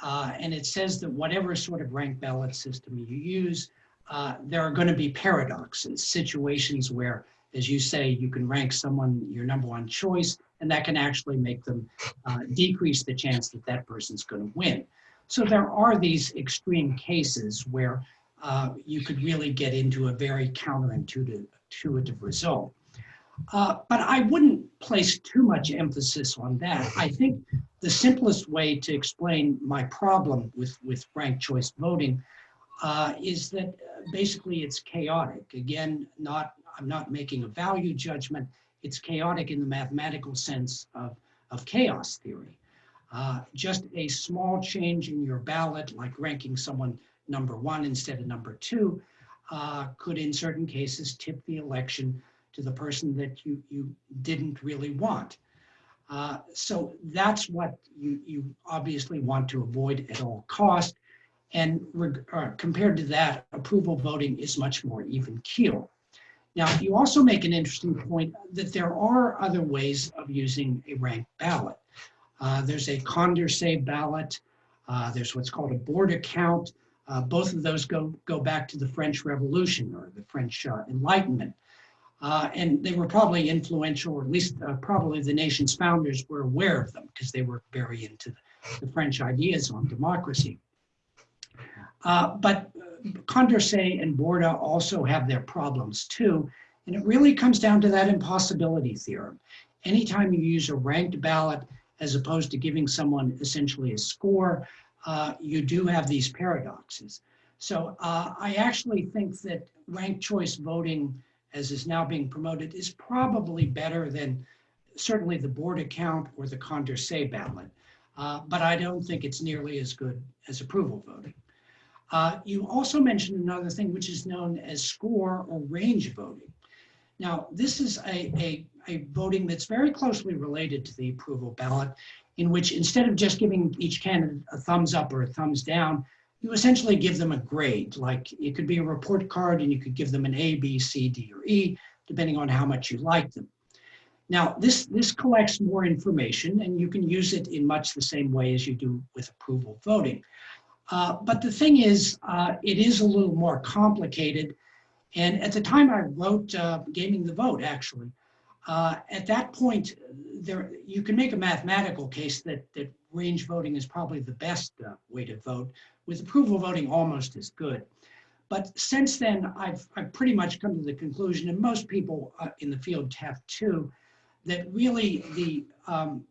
Uh, and it says that whatever sort of ranked ballot system you use, uh, there are going to be paradoxes, situations where, as you say, you can rank someone your number one choice, and that can actually make them uh, decrease the chance that that person's going to win. So there are these extreme cases where uh, you could really get into a very counterintuitive intuitive result. Uh, but I wouldn't place too much emphasis on that. I think the simplest way to explain my problem with, with ranked choice voting uh, is that uh, basically it's chaotic. Again, not I'm not making a value judgment. It's chaotic in the mathematical sense of, of chaos theory. Uh, just a small change in your ballot, like ranking someone number one instead of number two, uh, could in certain cases tip the election to the person that you, you didn't really want. Uh, so that's what you, you obviously want to avoid at all cost. And uh, compared to that, approval voting is much more even keel. Now, you also make an interesting point that there are other ways of using a ranked ballot. Uh, there's a Condorcet ballot. Uh, there's what's called a Borda count. Uh, both of those go, go back to the French Revolution or the French uh, Enlightenment. Uh, and they were probably influential, or at least uh, probably the nation's founders were aware of them because they were very into the, the French ideas on democracy. Uh, but uh, Condorcet and Borda also have their problems too. And it really comes down to that impossibility theorem. Anytime you use a ranked ballot as opposed to giving someone essentially a score, uh, you do have these paradoxes. So uh, I actually think that ranked choice voting, as is now being promoted, is probably better than certainly the Borda account or the Condorcet ballot. Uh, but I don't think it's nearly as good as approval voting. Uh, you also mentioned another thing which is known as score or range voting. Now, this is a, a, a voting that's very closely related to the approval ballot in which instead of just giving each candidate a thumbs up or a thumbs down, you essentially give them a grade. Like it could be a report card and you could give them an A, B, C, D, or E, depending on how much you like them. Now, this, this collects more information and you can use it in much the same way as you do with approval voting. Uh, but the thing is, uh, it is a little more complicated. And at the time I wrote uh, Gaming the Vote, actually, uh, at that point, there you can make a mathematical case that, that range voting is probably the best uh, way to vote, with approval voting almost as good. But since then, I've, I've pretty much come to the conclusion, and most people uh, in the field have too, that really the, um,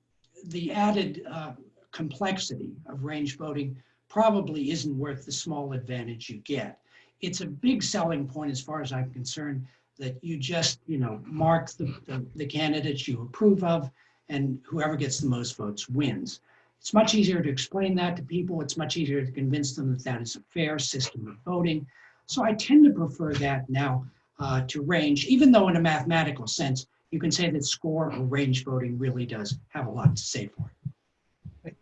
the added uh, complexity of range voting probably isn't worth the small advantage you get. It's a big selling point as far as I'm concerned that you just, you know, mark the, the, the candidates you approve of and whoever gets the most votes wins. It's much easier to explain that to people. It's much easier to convince them that that is a fair system of voting. So I tend to prefer that now uh, to range, even though in a mathematical sense, you can say that score or range voting really does have a lot to say for it.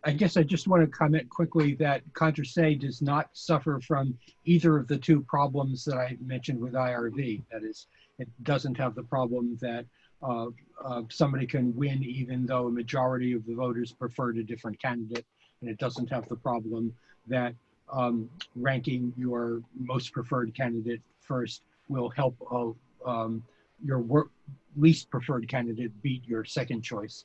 I guess I just want to comment quickly that Condorcet does not suffer from either of the two problems that I mentioned with IRV. That is, it doesn't have the problem that uh, uh, somebody can win even though a majority of the voters preferred a different candidate. And it doesn't have the problem that um, ranking your most preferred candidate first will help uh, um, your least preferred candidate beat your second choice.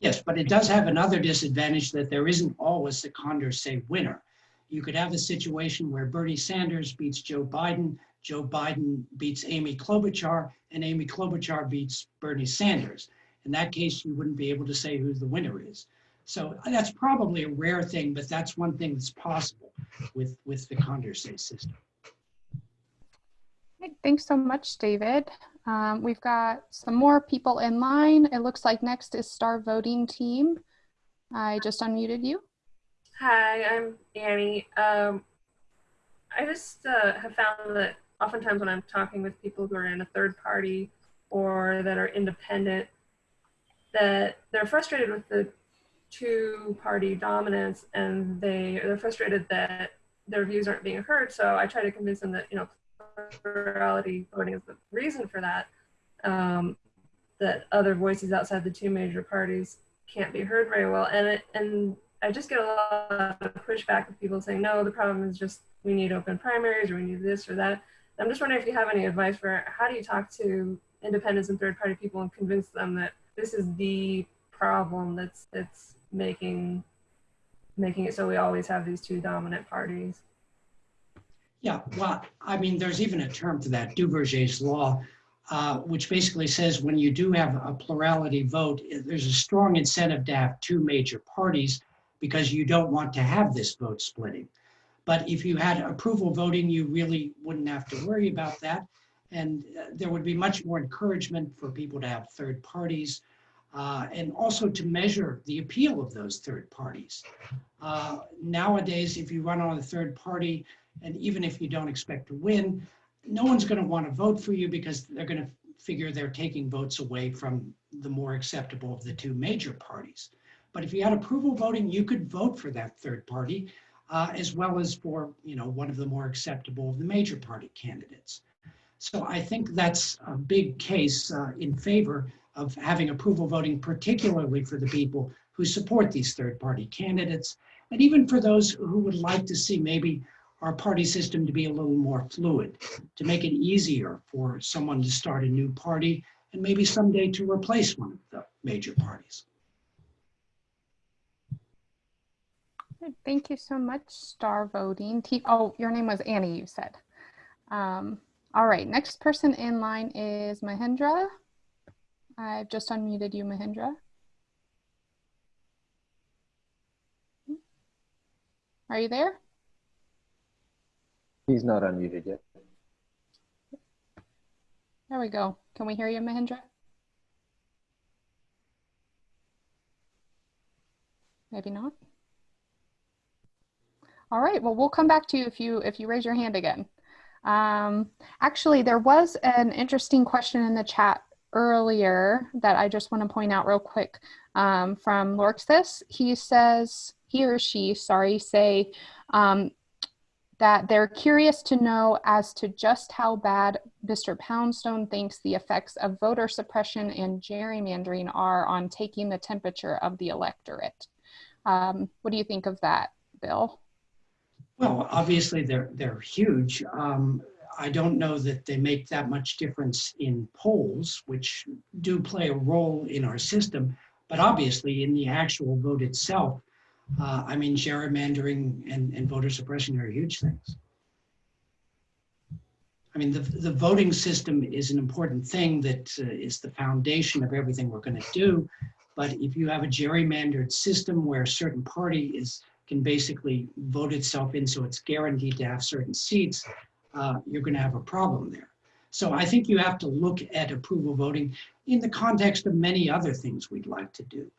Yes, but it does have another disadvantage that there isn't always a Condorcet winner. You could have a situation where Bernie Sanders beats Joe Biden Joe Biden beats Amy Klobuchar and Amy Klobuchar beats Bernie Sanders. In that case, you wouldn't be able to say who the winner is. So that's probably a rare thing, but that's one thing that's possible with, with the Condorcet system. Thanks so much, David. Um, we've got some more people in line. It looks like next is Star Voting Team. I just unmuted you. Hi, I'm Annie. Um, I just uh, have found that oftentimes when I'm talking with people who are in a third party or that are independent, that they're frustrated with the two party dominance and they they're frustrated that their views aren't being heard. So I try to convince them that you know plurality voting is the reason for that. Um, that other voices outside the two major parties can't be heard very well, and it, and I just get a lot of pushback of people saying no, the problem is just we need open primaries or we need this or that. I'm just wondering if you have any advice for how do you talk to independents and third party people and convince them that this is the problem that's that's making making it so we always have these two dominant parties. Yeah, well, I mean, there's even a term for that, Duverger's law, uh, which basically says when you do have a plurality vote, there's a strong incentive to have two major parties because you don't want to have this vote splitting. But if you had approval voting, you really wouldn't have to worry about that. And uh, there would be much more encouragement for people to have third parties uh, and also to measure the appeal of those third parties. Uh, nowadays, if you run on a third party, and even if you don't expect to win, no one's going to want to vote for you because they're going to figure they're taking votes away from the more acceptable of the two major parties. But if you had approval voting, you could vote for that third party uh, as well as for you know one of the more acceptable of the major party candidates. So I think that's a big case uh, in favor of having approval voting, particularly for the people who support these third party candidates, and even for those who would like to see maybe our party system to be a little more fluid, to make it easier for someone to start a new party and maybe someday to replace one of the major parties. Thank you so much, Star Voting. T oh, your name was Annie, you said. Um, all right, next person in line is Mahendra. I've just unmuted you, Mahendra. Are you there? He's not unmuted yet. There we go. Can we hear you, Mahendra? Maybe not. All right, well, we'll come back to you if you if you raise your hand again. Um, actually, there was an interesting question in the chat earlier that I just want to point out real quick um, from Lorxis. He says, he or she, sorry, say um, that they're curious to know as to just how bad Mr. Poundstone thinks the effects of voter suppression and gerrymandering are on taking the temperature of the electorate. Um, what do you think of that, Bill? Well, obviously they're they're huge. Um, I don't know that they make that much difference in polls, which do play a role in our system, but obviously in the actual vote itself, uh, I mean, gerrymandering and, and voter suppression are huge things. I mean, the, the voting system is an important thing that uh, is the foundation of everything we're going to do. But if you have a gerrymandered system where a certain party is can basically vote itself in so it's guaranteed to have certain seats, uh, you're going to have a problem there. So I think you have to look at approval voting in the context of many other things we'd like to do.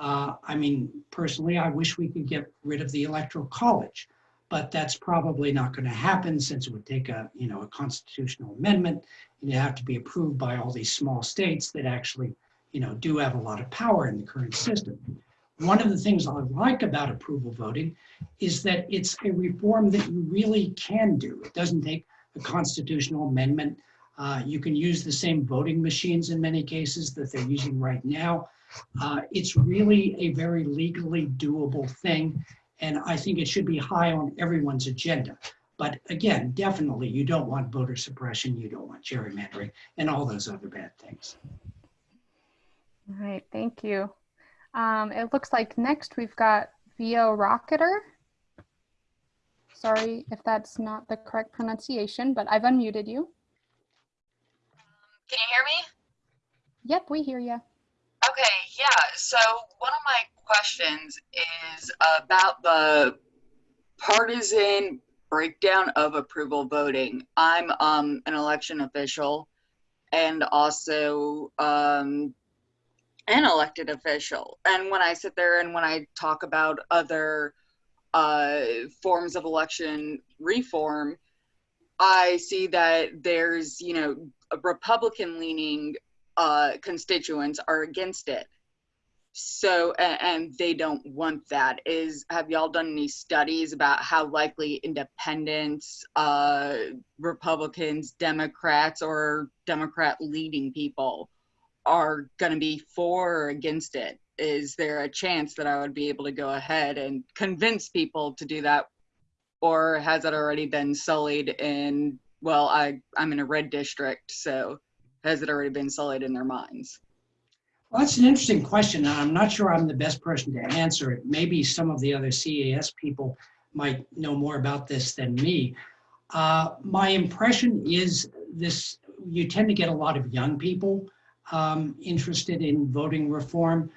Uh, I mean, personally, I wish we could get rid of the electoral college, but that's probably not going to happen since it would take a, you know, a constitutional amendment and it'd have to be approved by all these small states that actually, you know, do have a lot of power in the current system. One of the things I like about approval voting is that it's a reform that you really can do. It doesn't take a constitutional amendment. Uh, you can use the same voting machines in many cases that they're using right now. Uh, it's really a very legally doable thing. And I think it should be high on everyone's agenda. But again, definitely you don't want voter suppression, you don't want gerrymandering and all those other bad things. All right, thank you. Um, it looks like next we've got Vio Rocketer. Sorry if that's not the correct pronunciation, but I've unmuted you. Can you hear me? Yep, we hear you. Okay, yeah. So one of my questions is about the partisan breakdown of approval voting. I'm um, an election official and also um, an elected official. And when I sit there and when I talk about other uh, forms of election reform, I see that there's, you know, Republican leaning uh, constituents are against it. So, and, and they don't want that. Is have y'all done any studies about how likely independents, uh, Republicans, Democrats, or Democrat leading people are going to be for or against it? Is there a chance that I would be able to go ahead and convince people to do that? Or has it already been sullied in, well, I, I'm in a red district, so has it already been sullied in their minds? Well, that's an interesting question, and I'm not sure I'm the best person to answer it. Maybe some of the other CES people might know more about this than me. Uh, my impression is this, you tend to get a lot of young people um, interested in voting reform,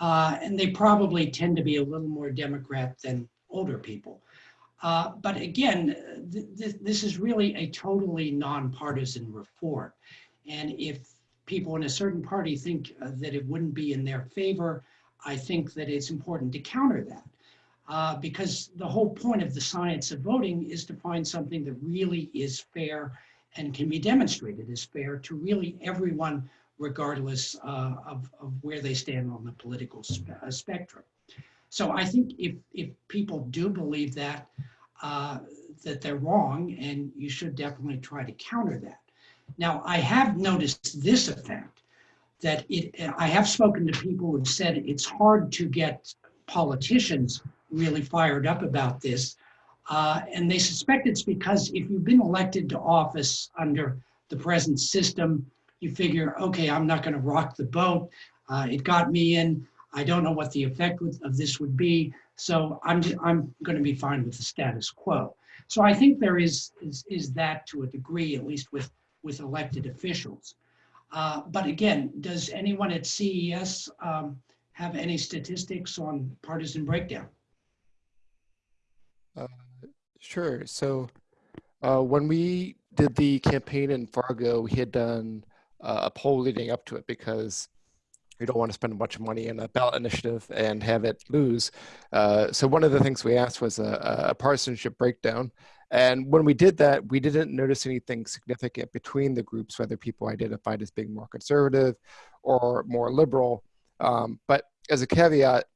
uh, and they probably tend to be a little more Democrat than older people. Uh, but again, th th this is really a totally nonpartisan reform. And if people in a certain party think uh, that it wouldn't be in their favor, I think that it's important to counter that. Uh, because the whole point of the science of voting is to find something that really is fair and can be demonstrated as fair to really everyone, regardless uh, of, of where they stand on the political spe uh, spectrum. So I think if, if people do believe that, uh, that they're wrong, and you should definitely try to counter that. Now, I have noticed this effect, that it, I have spoken to people who have said it's hard to get politicians really fired up about this. Uh, and they suspect it's because if you've been elected to office under the present system, you figure, okay, I'm not going to rock the boat. Uh, it got me in. I don't know what the effect of this would be. So I'm, I'm going to be fine with the status quo. So I think there is, is, is that to a degree, at least with, with elected officials. Uh, but again, does anyone at CES um, have any statistics on partisan breakdown? Uh, sure. So uh, when we did the campaign in Fargo, we had done a poll leading up to it because we don't want to spend a bunch of money in a ballot initiative and have it lose. Uh, so one of the things we asked was a, a, partisanship breakdown. And when we did that, we didn't notice anything significant between the groups, whether people identified as being more conservative or more liberal. Um, but as a caveat,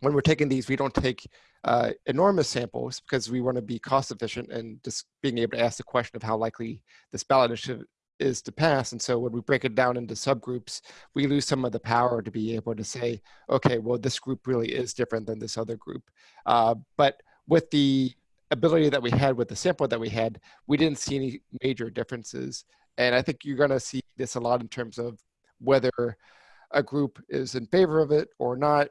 when we're taking these, we don't take uh, enormous samples because we want to be cost efficient and just being able to ask the question of how likely this ballot initiative is to pass. And so when we break it down into subgroups, we lose some of the power to be able to say, okay, well, this group really is different than this other group. Uh, but with the ability that we had with the sample that we had, we didn't see any major differences. And I think you're going to see this a lot in terms of whether a group is in favor of it or not.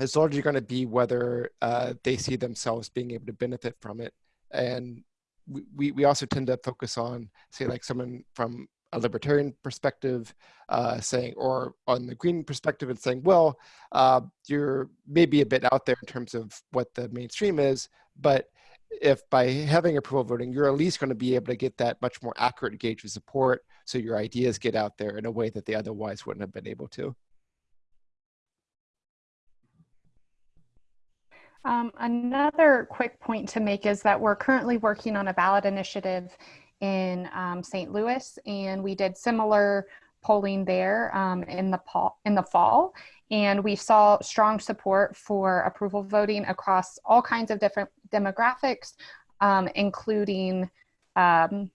It's largely going to be whether uh, they see themselves being able to benefit from it. And we, we also tend to focus on, say, like someone from a libertarian perspective, uh, saying, or on the green perspective and saying, well, uh, you're maybe a bit out there in terms of what the mainstream is, but if by having approval voting, you're at least going to be able to get that much more accurate gauge of support so your ideas get out there in a way that they otherwise wouldn't have been able to. Um, another quick point to make is that we're currently working on a ballot initiative in um, St. Louis, and we did similar polling there um, in the in the fall, and we saw strong support for approval voting across all kinds of different demographics, um, including um,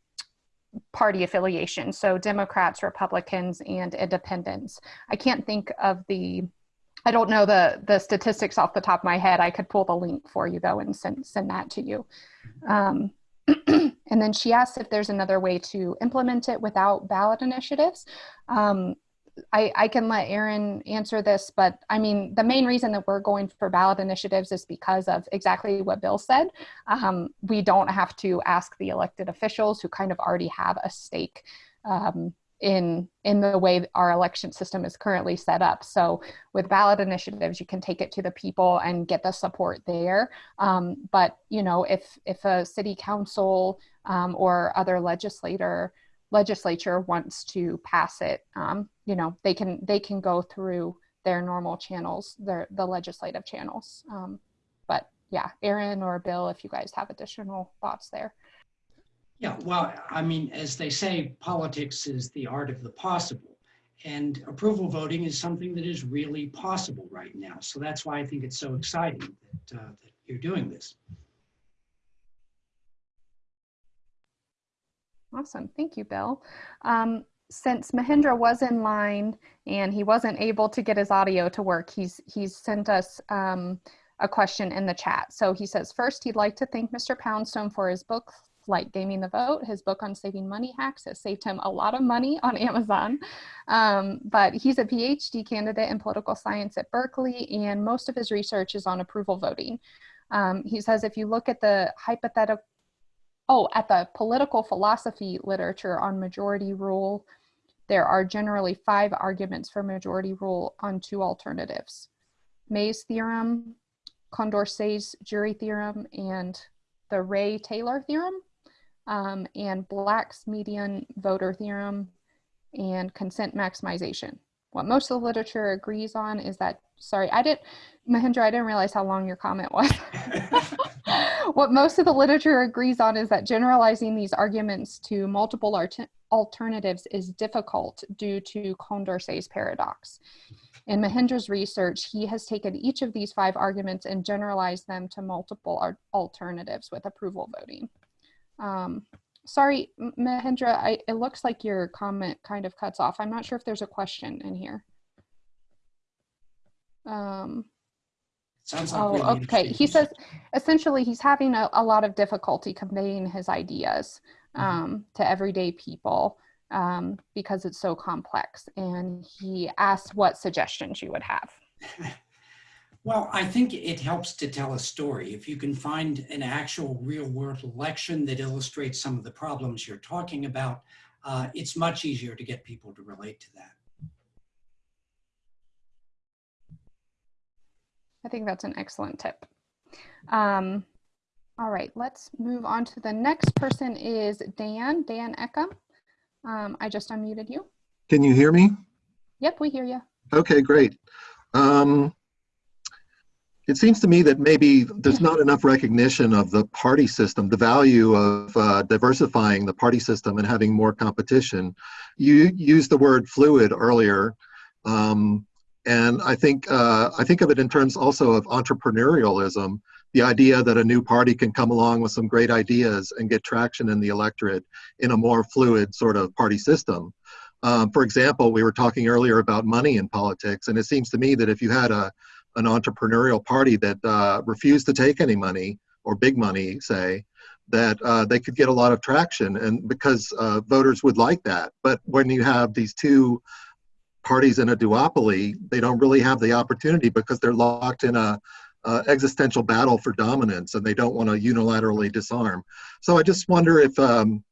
party affiliation, so Democrats, Republicans, and Independents. I can't think of the I don't know the the statistics off the top of my head. I could pull the link for you though and send send that to you. Um, and then she asked if there's another way to implement it without ballot initiatives. Um, I, I can let Aaron answer this, but I mean, the main reason that we're going for ballot initiatives is because of exactly what Bill said. Um, we don't have to ask the elected officials who kind of already have a stake um, in in the way our election system is currently set up. So with ballot initiatives, you can take it to the people and get the support there. Um, but you know, if if a city council um, or other legislator legislature wants to pass it, um, you know, they can they can go through their normal channels, their the legislative channels. Um, but yeah, Aaron or Bill, if you guys have additional thoughts there. Yeah, well, I mean, as they say, politics is the art of the possible. And approval voting is something that is really possible right now. So that's why I think it's so exciting that, uh, that you're doing this. Awesome. Thank you, Bill. Um, since Mahendra was in line and he wasn't able to get his audio to work, he's, he's sent us um, a question in the chat. So he says, first, he'd like to thank Mr. Poundstone for his book, like Gaming the Vote. His book on saving money hacks has saved him a lot of money on Amazon. Um, but he's a PhD candidate in political science at Berkeley, and most of his research is on approval voting. Um, he says if you look at the hypothetical oh, at the political philosophy literature on majority rule, there are generally five arguments for majority rule on two alternatives. May's theorem, Condorcet's jury theorem, and the Rae-Taylor theorem, um, and Black's median voter theorem, and consent maximization. What most of the literature agrees on is that, sorry, I didn't, Mahendra, I didn't realize how long your comment was. what most of the literature agrees on is that generalizing these arguments to multiple alternatives is difficult due to Condorcet's paradox. In Mahendra's research, he has taken each of these five arguments and generalized them to multiple alternatives with approval voting. Um, sorry, Mahendra, I, it looks like your comment kind of cuts off. I'm not sure if there's a question in here. Um, Sounds like oh, really okay. He says essentially he's having a, a lot of difficulty conveying his ideas Mhm. um, to everyday people um, because it's so complex. And he asked what suggestions you would have. Well, I think it helps to tell a story. If you can find an actual real world election that illustrates some of the problems you're talking about, uh, it's much easier to get people to relate to that. I think that's an excellent tip. Um, all right, let's move on to the next person is Dan, Dan Eckham. Um, I just unmuted you. Can you hear me? Yep, we hear you. Okay, great. Um, it seems to me that maybe there's not enough recognition of the party system, the value of uh, diversifying the party system and having more competition. You used the word fluid earlier, um, and I think uh, I think of it in terms also of entrepreneurialism. The idea that a new party can come along with some great ideas and get traction in the electorate in a more fluid sort of party system. Um, for example, we were talking earlier about money in politics, and it seems to me that if you had a an entrepreneurial party that uh, refused to take any money or big money, say, that uh, they could get a lot of traction, and because uh, voters would like that. But when you have these two parties in a duopoly, they don't really have the opportunity because they're locked in a uh, existential battle for dominance, and they don't want to unilaterally disarm. So I just wonder if um,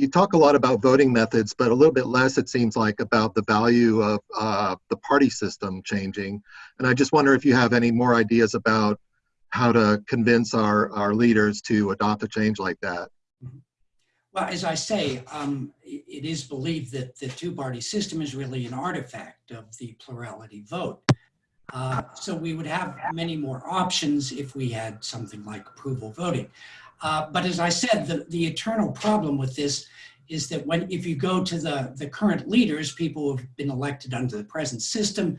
you talk a lot about voting methods, but a little bit less, it seems like, about the value of uh, the party system changing. And I just wonder if you have any more ideas about how to convince our, our leaders to adopt a change like that. Well, as I say, um, it it is believed that the two-party system is really an artifact of the plurality vote. Uh, so we would have many more options if we had something like approval voting. Uh, but as I said, the, the eternal problem with this is that when if you go to the, the current leaders, people who have been elected under the present system,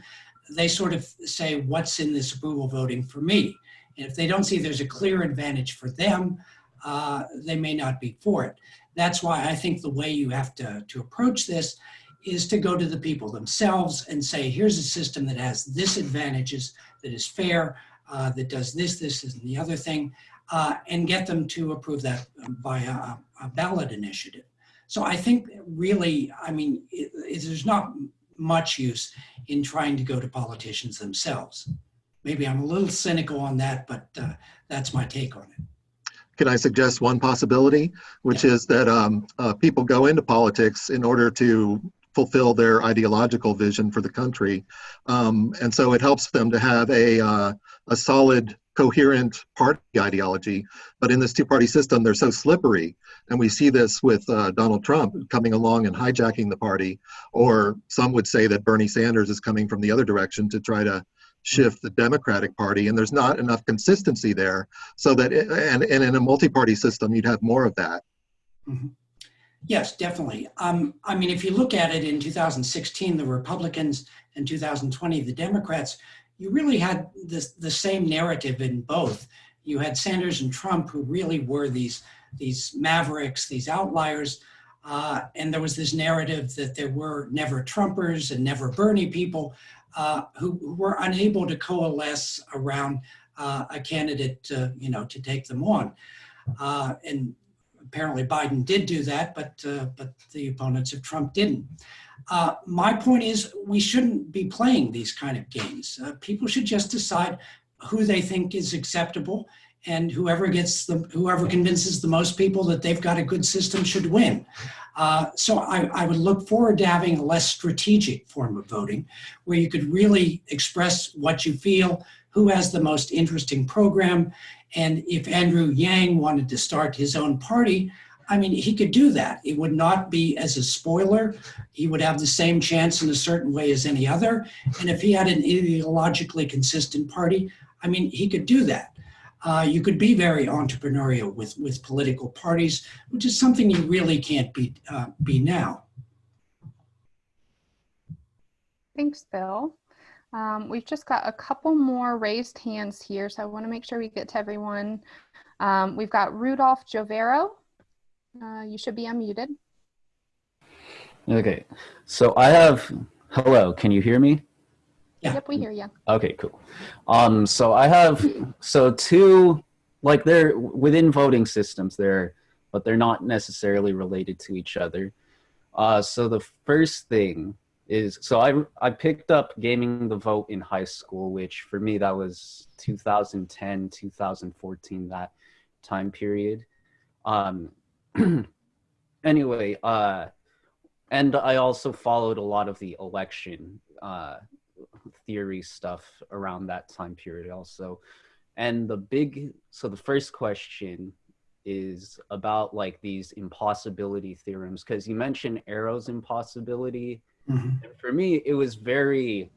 they sort of say, what's in this approval voting for me? And if they don't see there's a clear advantage for them, uh, they may not be for it. That's why I think the way you have to, to approach this is to go to the people themselves and say, here's a system that has this advantages, that is fair, uh, that does this, this, and the other thing, uh, and get them to approve that by a, a ballot initiative. So I think really, I mean, it, it, there's not much use in trying to go to politicians themselves. Maybe I'm a little cynical on that, but uh, that's my take on it. Can I suggest one possibility, which is that um, uh, people go into politics in order to fulfill their ideological vision for the country. Um, and so it helps them to have a, uh, a solid, coherent party ideology. But in this two party system, they're so slippery. And we see this with uh, Donald Trump coming along and hijacking the party. Or some would say that Bernie Sanders is coming from the other direction to try to shift the Democratic Party, and there's not enough consistency there. So that, it, and, and in a multi-party system, you'd have more of that. Mm -hmm. Yes, definitely. Um, I mean, if you look at it in 2016, the Republicans, and 2020, the Democrats, you really had this, the same narrative in both. You had Sanders and Trump, who really were these, these mavericks, these outliers, uh, and there was this narrative that there were never Trumpers and never Bernie people uh, who, who, were unable to coalesce around uh, a candidate, to, you know, to take them on. Uh, and apparently Biden did do that, but, uh, but the opponents of Trump didn't. Uh, my point is we shouldn't be playing these kind of games. people should just decide who they think is acceptable and whoever gets the, whoever convinces the most people that they've got a good system should win. Uh, so I, I would look forward to having a less strategic form of voting where you could really express what you feel, who has the most interesting program. And if Andrew Yang wanted to start his own party, I mean, he could do that. It would not be as a spoiler. He would have the same chance in a certain way as any other. And if he had an ideologically consistent party, I mean, he could do that. Uh, you could be very entrepreneurial with, with political parties, which is something you really can't be, uh, be now. Thanks, Bill. Um, we've just got a couple more raised hands here, so I want to make sure we get to everyone. Um, we've got Rudolph Jovero. Uh, you should be unmuted. Okay, so I have, hello, can you hear me? Yeah. Yep, we hear you. Okay, cool. Um, so I have, so two, like they're within voting systems there, but they're not necessarily related to each other. Uh, so the first thing is, so I, I picked up gaming the vote in high school, which for me, that was 2010, 2014, that time period. Um, anyway, uh, and I also followed a lot of the election uh, theory stuff around that time period also. And the big, so the first question is about like these impossibility theorems, because you mentioned Arrow's impossibility. Mhm. And for me, it was very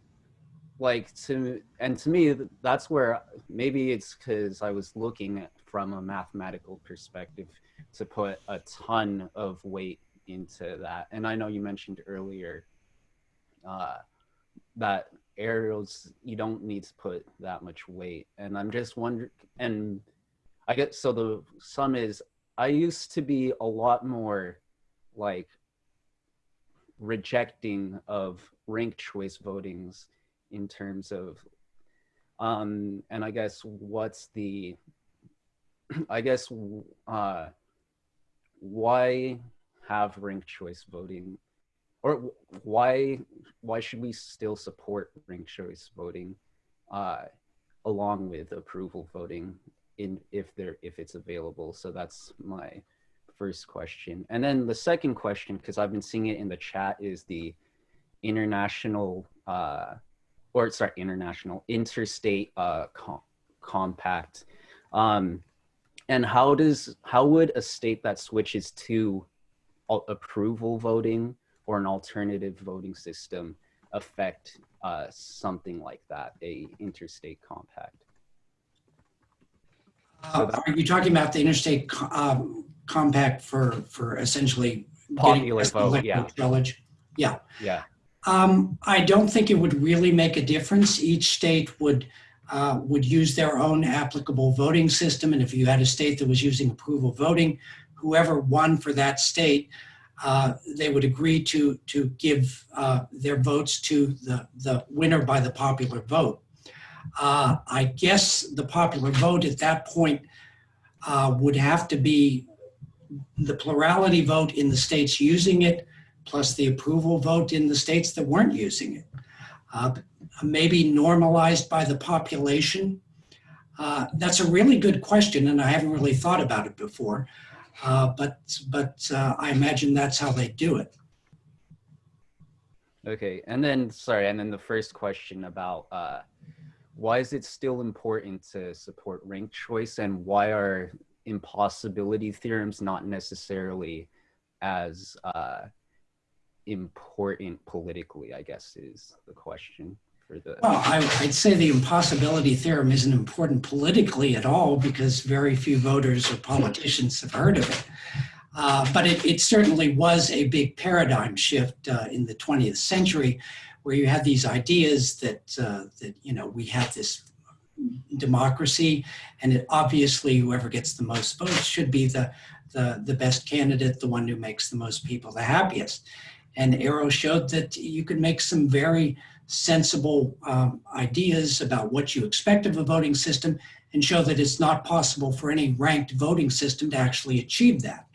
like to, and to me, that's where maybe it's because I was looking at from a mathematical perspective to put a ton of weight into that. And I know you mentioned earlier uh, that Arrow's you don't need to put that much weight. And I'm just wondering, and I get so the sum is I used to be a lot more like rejecting of ranked choice votings in terms of um and i guess what's the i guess uh why have ranked choice voting? Or why why should we still support ranked choice voting uh along with approval voting in if there if it's available? So that's my first question. And then the second question because i've been seeing it in the chat is the international uh or sorry international interstate uh com- compact. Um and how does how would a state that switches to approval voting or an alternative voting system affect uh, something like that, a interstate compact? Uh, are you talking about the interstate co- um, compact for, for essentially Popular vote, yeah. college? Yeah. Yeah. Um, I don't think it would really make a difference. Each state would uh, would use their own applicable voting system, and if you had a state that was using approval voting, whoever won for that state, uh, they would agree to to give uh, their votes to the the winner by the popular vote. Uh, I guess the popular vote at that point uh, would have to be the plurality vote in the states using it, plus the approval vote in the states that weren't using it. Uh, maybe normalized by the population. Uh, that's a really good question, and I haven't really thought about it before. Uh, but but uh, I imagine that's how they do it. Okay, and then sorry, and then the first question about uh, why is it still important to support ranked choice, and why are impossibility theorems not necessarily as uh, important politically? I guess is the question for the. Well, I, I'd say the impossibility theorem isn't important politically at all because very few voters or politicians have heard of it. Uh, but it, it certainly was a big paradigm shift uh, in the 20th century where you had these ideas that, uh, that you know, we have this democracy and it, obviously whoever gets the most votes should be the, the, the best candidate, the one who makes the most people the happiest. And Arrow showed that you could make some very sensible um, ideas about what you expect of a voting system and show that it's not possible for any ranked voting system to actually achieve that.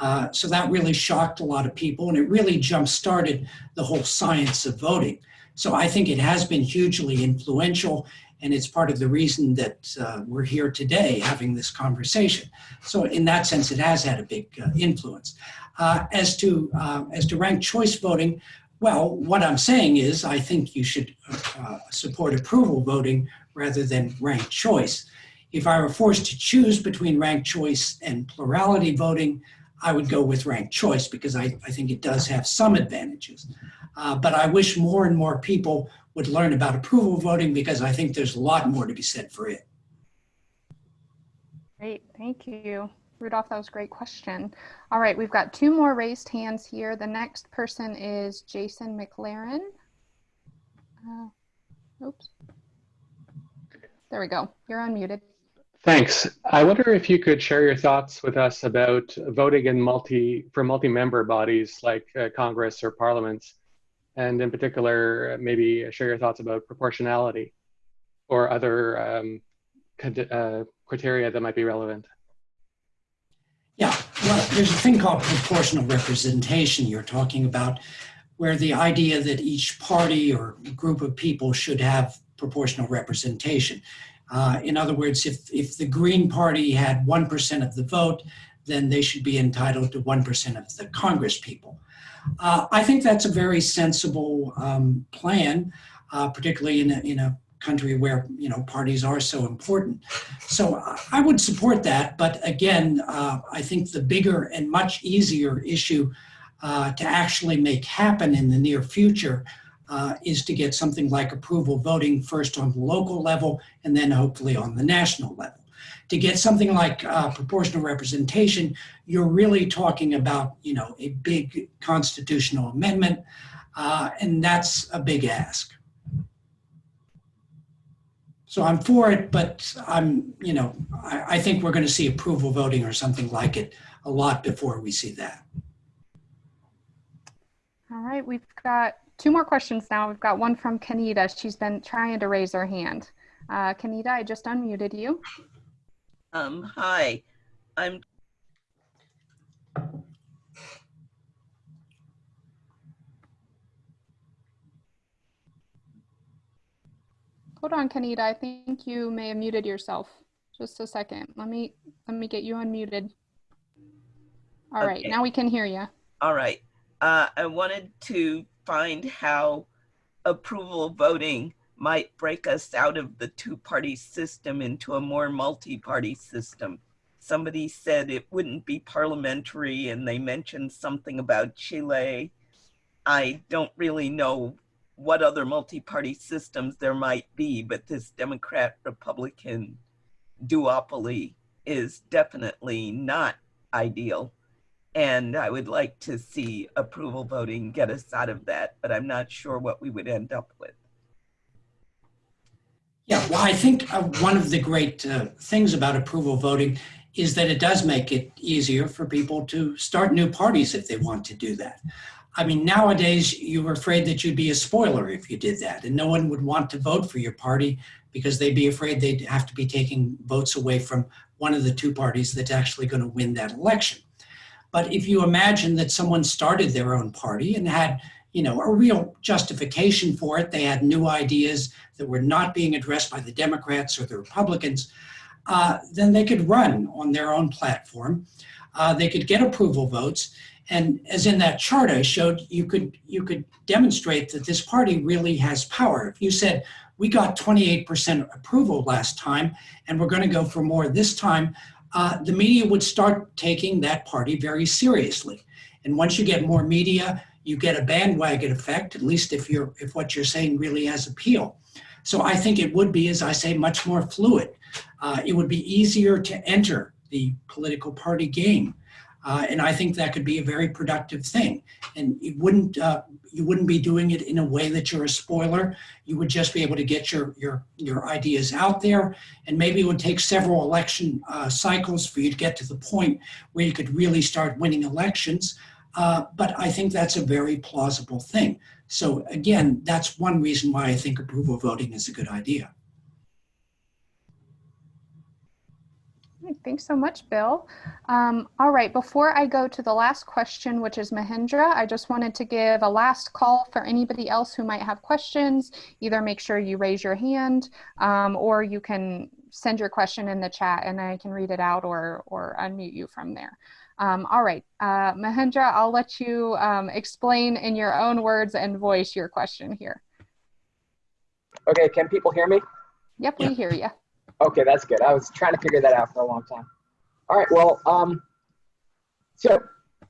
Uh, so that really shocked a lot of people and it really jump started the whole science of voting. So I think it has been hugely influential, and it's part of the reason that uh, we're here today having this conversation. So in that sense, it has had a big uh, influence. Uh, as to uh, as to ranked choice voting, well, what I'm saying is I think you should uh, support approval voting rather than ranked choice. If I were forced to choose between ranked choice and plurality voting, I would go with ranked choice because I, I think it does have some advantages. Uh, but I wish more and more people would learn about approval voting because I think there's a lot more to be said for it. Great, thank you. Rudolph, that was a great question. All right, we've got two more raised hands here. The next person is Jason McLaren. Uh, oops. There we go. You're unmuted. Thanks. I wonder if you could share your thoughts with us about voting in multi for multi-member bodies like uh, Congress or parliaments, and in particular, maybe share your thoughts about proportionality or other um, uh, criteria that might be relevant. Yeah, well, there's a thing called proportional representation you're talking about, where the idea that each party or group of people should have proportional representation. Uh, in other words, if, if the Green Party had 1% of the vote, then they should be entitled to 1% of the Congress people. Uh, I think that's a very sensible um, plan, uh, particularly in a, in a country where you know parties are so important. So I would support that, but again, uh, I think the bigger and much easier issue uh, to actually make happen in the near future uh, is to get something like approval voting first on the local level and then hopefully on the national level. To get something like uh, proportional representation, you're really talking about you know a big constitutional amendment, uh, and that's a big ask. So I'm for it, but I'm, you know, I, I think we're going to see approval voting or something like it a lot before we see that. All right, we've got two more questions now. We've got one from Kanita. She's been trying to raise her hand. Uh, Kanita, I just unmuted you. Um, hi, I'm Hold on, Kanita. I think you may have muted yourself. Just a second. Let me let me get you unmuted. All right, Okay. now we can hear you. all right. Uh, I wanted to find how approval voting might break us out of the two-party system into a more multi-party system. Somebody said it wouldn't be parliamentary, and they mentioned something about Chile. I don't really know what other multi-party systems there might be, but this Democrat-Republican duopoly is definitely not ideal. And I would like to see approval voting get us out of that, but I'm not sure what we would end up with. Yeah, well, I think uh, one of the great uh, things about approval voting is that it does make it easier for people to start new parties if they want to do that. I mean, nowadays you were afraid that you'd be a spoiler if you did that, and no one would want to vote for your party because they'd be afraid they'd have to be taking votes away from one of the two parties that's actually going to win that election. But if you imagine that someone started their own party and had, you know, a real justification for it, they had new ideas that were not being addressed by the Democrats or the Republicans, uh, then they could run on their own platform. Uh, they could get approval votes. And as in that chart I showed, you could, you could demonstrate that this party really has power. If you said, we got 28% approval last time, and we're going to go for more this time, uh, the media would start taking that party very seriously. And once you get more media, you get a bandwagon effect, at least if you're if what you're saying really has appeal. So I think it would be, as I say, much more fluid. Uh, it would be easier to enter the political party game. Uh, and I think that could be a very productive thing. And it wouldn't, uh, you wouldn't be doing it in a way that you're a spoiler. You would just be able to get your, your, your ideas out there. And maybe it would take several election uh, cycles for you to get to the point where you could really start winning elections. Uh, but I think that's a very plausible thing. So again, that's one reason why I think approval voting is a good idea. Thanks so much, Bill. Um, all right, before I go to the last question, which is Mahendra, I just wanted to give a last call for anybody else who might have questions. Either make sure you raise your hand um, or you can send your question in the chat and I can read it out or, or unmute you from there. Um, all right, uh, Mahendra, I'll let you um, explain in your own words and voice your question here. Okay, can people hear me? Yep, we hear you. Okay, that's good. I was trying to figure that out for a long time. All right, well, um, so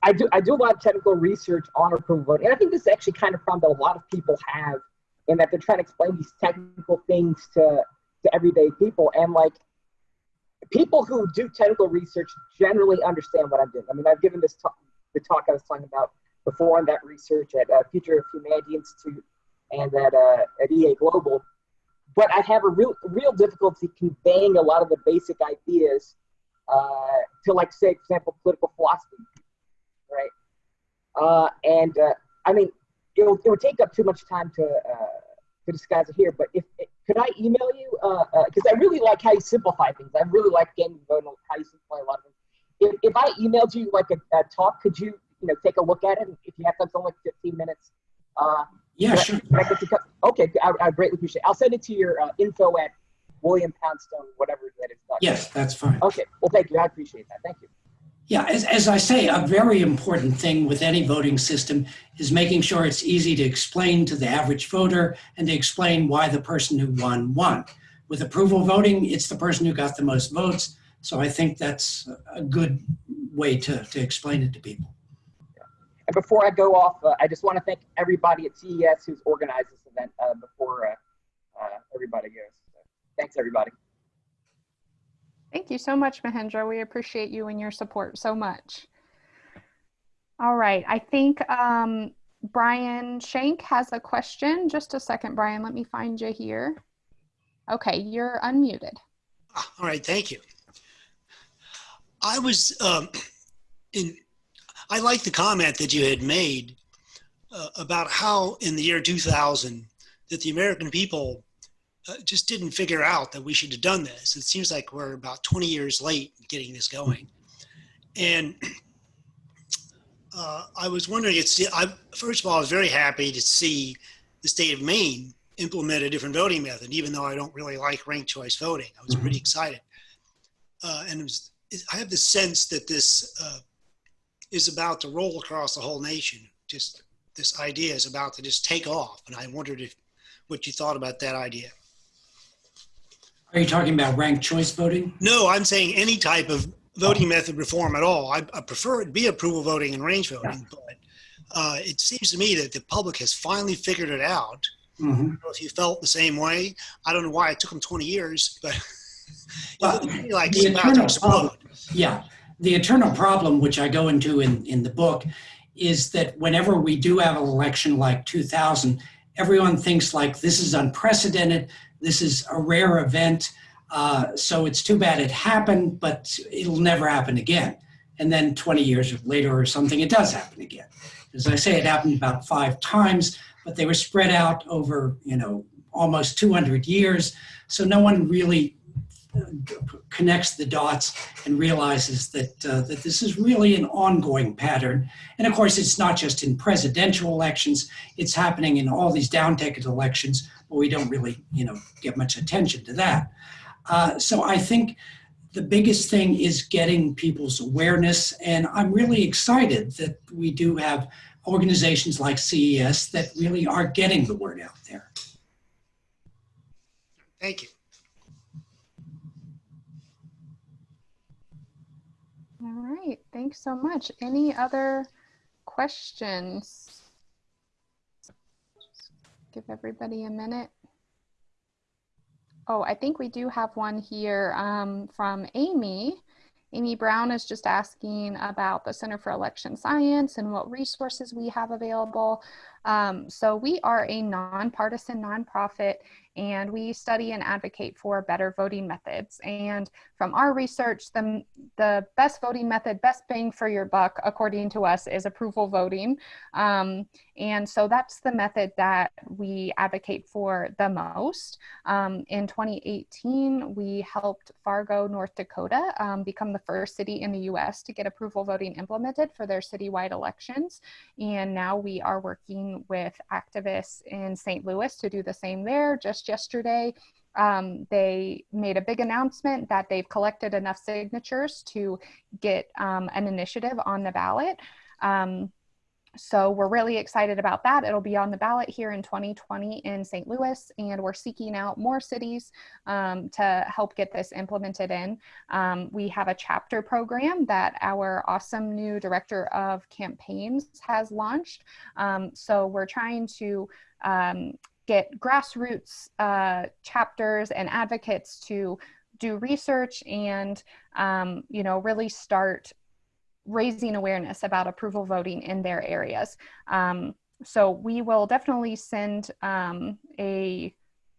I do I do a lot of technical research on approval voting, and I think this is actually kind of problem that a lot of people have, in that they're trying to explain these technical things to to everyday people, and like people who do technical research generally understand what I'm doing. I mean, I've given this talk, the talk I was talking about before on that research at uh, Future of Humanity Institute and at uh, at EA Global but I have a real real difficulty conveying a lot of the basic ideas uh, to, like, say, for example, political philosophy, right? Uh, and uh, I mean, it would, it would take up too much time to uh, to discuss it here. But if could I email you? Because uh, uh, I really like how you simplify things. I really like getting vote on how you simplify a lot of things. If, if I emailed you like a, a talk, could you you know take a look at it? If you have something like 15 minutes, yeah, sure. I, I to, okay, I, I greatly appreciate it. I'll send it to your uh, info at William Poundstone, whatever that is. Yes, that's fine. Okay, well, thank you. I appreciate that. Thank you. Yeah, as, as I say, a very important thing with any voting system is making sure it's easy to explain to the average voter and to explain why the person who won won. With approval voting, it's the person who got the most votes. So I think that's a good way to, to explain it to people. And before I go off, uh, I just want to thank everybody at CES who's organized this event uh, before uh, uh, everybody goes. So thanks, everybody. Thank you so much, Mahendra. We appreciate you and your support so much. All right, I think um, Brian Shank has a question. Just a second, Brian, let me find you here. Okay, you're unmuted. All right, thank you. I was um, in I like the comment that you had made uh, about how in the year 2000 that the American people uh, just didn't figure out that we should have done this. It seems like we're about 20 years late getting this going. And uh, I was wondering, it's, I, first of all, I was very happy to see the state of Maine implement a different voting method, even though I don't really like ranked choice voting. I was pretty excited. Uh, and it was, I have the sense that this uh, is about to roll across the whole nation. Just this idea is about to just take off. And I wondered if what you thought about that idea. Are you talking about ranked choice voting? No, I'm saying any type of voting oh. method reform at all. I, I, prefer it be approval voting and range voting, yeah. but uh, it seems to me that the public has finally figured it out. I don't know if you felt the same way. I don't know why it took them 20 years, but well, like it's about to explode. Yeah, the eternal problem, which I go into in, in the book, is that whenever we do have an election like 2000, everyone thinks like this is unprecedented, this is a rare event, uh, so it's too bad it happened, but it'll never happen again. And then 20 years later or something, it does happen again. As I say, it happened about five times, but they were spread out over, you know, almost 200 years. So no one really connects the dots and realizes that uh, that this is really an ongoing pattern. And of course, it's not just in presidential elections; it's happening in all these down-ticket elections. But we don't really, you know, get much attention to that. Uh, so I think the biggest thing is getting people's awareness, and I'm really excited that we do have organizations like CES that really are getting the word out there. Thank you. Right, thanks so much. Any other questions? Just give everybody a minute. Oh, I think we do have one here um, from Amy. Amy Brown is just asking about the Center for Election Science and what resources we have available. Um, so we are a nonpartisan nonprofit and we study and advocate for better voting methods. And from our research, the, the best voting method, best bang for your buck, according to us, is approval voting. Um, and so that's the method that we advocate for the most. Um, in 2018, we helped Fargo, North Dakota um, become the first city in the US to get approval voting implemented for their citywide elections. And now we are working with activists in St. Louis to do the same there. Just yesterday, um, they made a big announcement that they've collected enough signatures to get um, an initiative on the ballot. Um, so we're really excited about that. It'll be on the ballot here in 2020 in St. Louis, and we're seeking out more cities um, to help get this implemented in. Um, we have a chapter program that our awesome new director of campaigns has launched. Um, so we're trying to um, get grassroots uh, chapters and advocates to do research and um, you know really start raising awareness about approval voting in their areas. Um, so we will definitely send um, a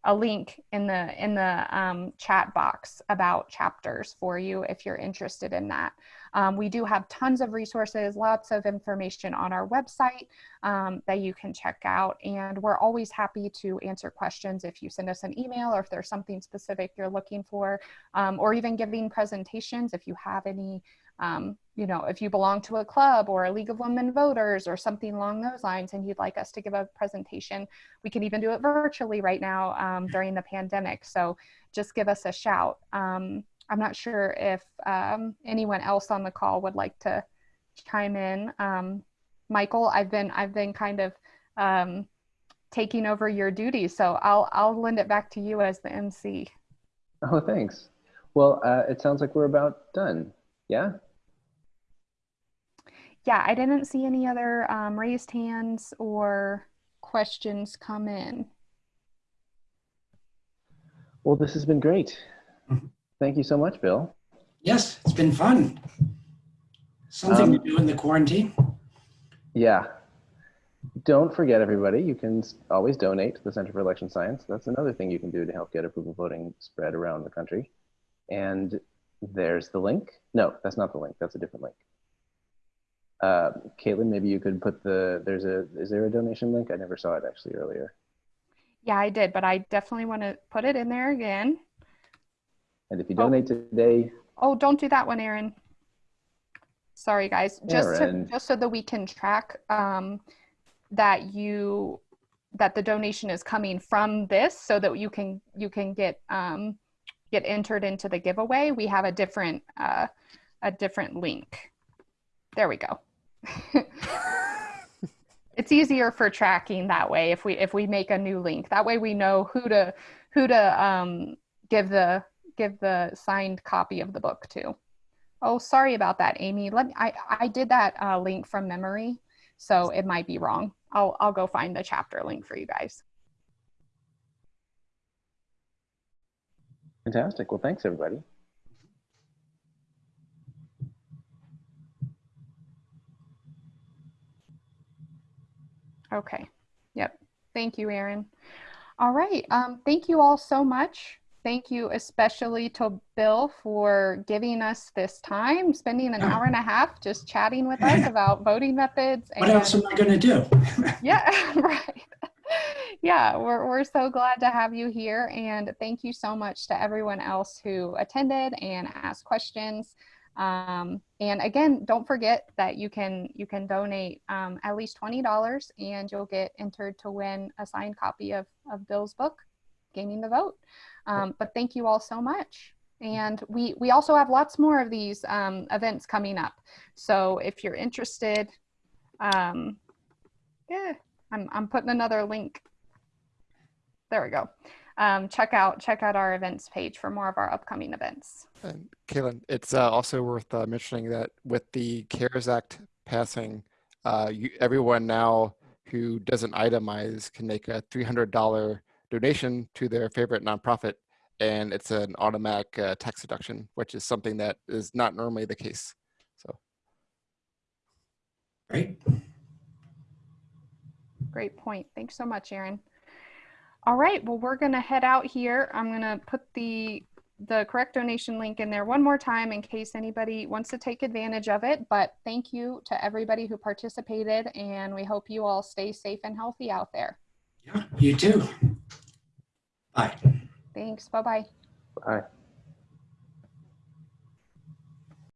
a link in the in the um, chat box about chapters for you if you're interested in that. Um, we do have tons of resources, lots of information on our website um, that you can check out, and we're always happy to answer questions if you send us an email or if there's something specific you're looking for, um, or even giving presentations if you have any um, you know, if you belong to a club or a League of Women Voters or something along those lines and you'd like us to give a presentation, we can even do it virtually right now um, during the pandemic. So just give us a shout. Um, I'm not sure if um, anyone else on the call would like to chime in. Um, Michael, I've been I've been kind of um, taking over your duties, so I'll I'll lend it back to you as the MC. Oh, thanks. Well, uh, it sounds like we're about done. Yeah yeah, I didn't see any other um, raised hands or questions come in. Well, this has been great. Thank you so much, Bill. Yes, it's been fun. Something Um, to do in the quarantine. Yeah. Don't forget, everybody, you can always donate to the Center for Election Science. That's another thing you can do to help get approval voting spread around the country. And there's the link. No, that's not the link. That's a different link. Uh, Caitlin, maybe you could put the, there's a, is there a donation link? I never saw it actually earlier. Yeah, I did, but I definitely want to put it in there again. And if you donate today, Oh, don't do that one, Aaron. Sorry, guys. Just to, just so that we can track um, that you that the donation is coming from this, so that you can you can get um, get entered into the giveaway. We have a different uh, a different link. There we go. it's easier for tracking that way if we if we make a new link. That way we know who to who to um, give the give the signed copy of the book to. Oh, sorry about that, Amy. Let me, I I did that uh, link from memory, so it might be wrong. I'll I'll go find the chapter link for you guys. fantastic. Well, thanks everybody. Okay. Yep. Thank you, Aaron. All right. Um, thank you all so much. Thank you especially to Bill for giving us this time, spending an hour and a half just chatting with us about voting methods. What else am I going to do? yeah, right. Yeah, we're, we're so glad to have you here. And thank you so much to everyone else who attended and asked questions. Um, and again, don't forget that you can you can donate um, at least twenty dollars, and you'll get entered to win a signed copy of of Bill's book, Gaming the Vote. Um, but thank you all so much. And we we also have lots more of these um, events coming up. So if you're interested, um, yeah, I'm I'm putting another link. There we go. Um, check out check out our events page for more of our upcoming events. And Kaylin, it's uh, also worth uh, mentioning that with the CARES Act passing, uh, you, everyone now who doesn't itemize can make a $300 donation to their favorite nonprofit, and it's an automatic uh, tax deduction, which is something that is not normally the case. So. Great. Great. Great point. Thanks so much, Aaron. All right, well, we're gonna head out here. I'm gonna put the the correct donation link in there one more time in case anybody wants to take advantage of it. But thank you to everybody who participated, and we hope you all stay safe and healthy out there. Yeah, you too. Bye. Thanks. Bye bye. Bye.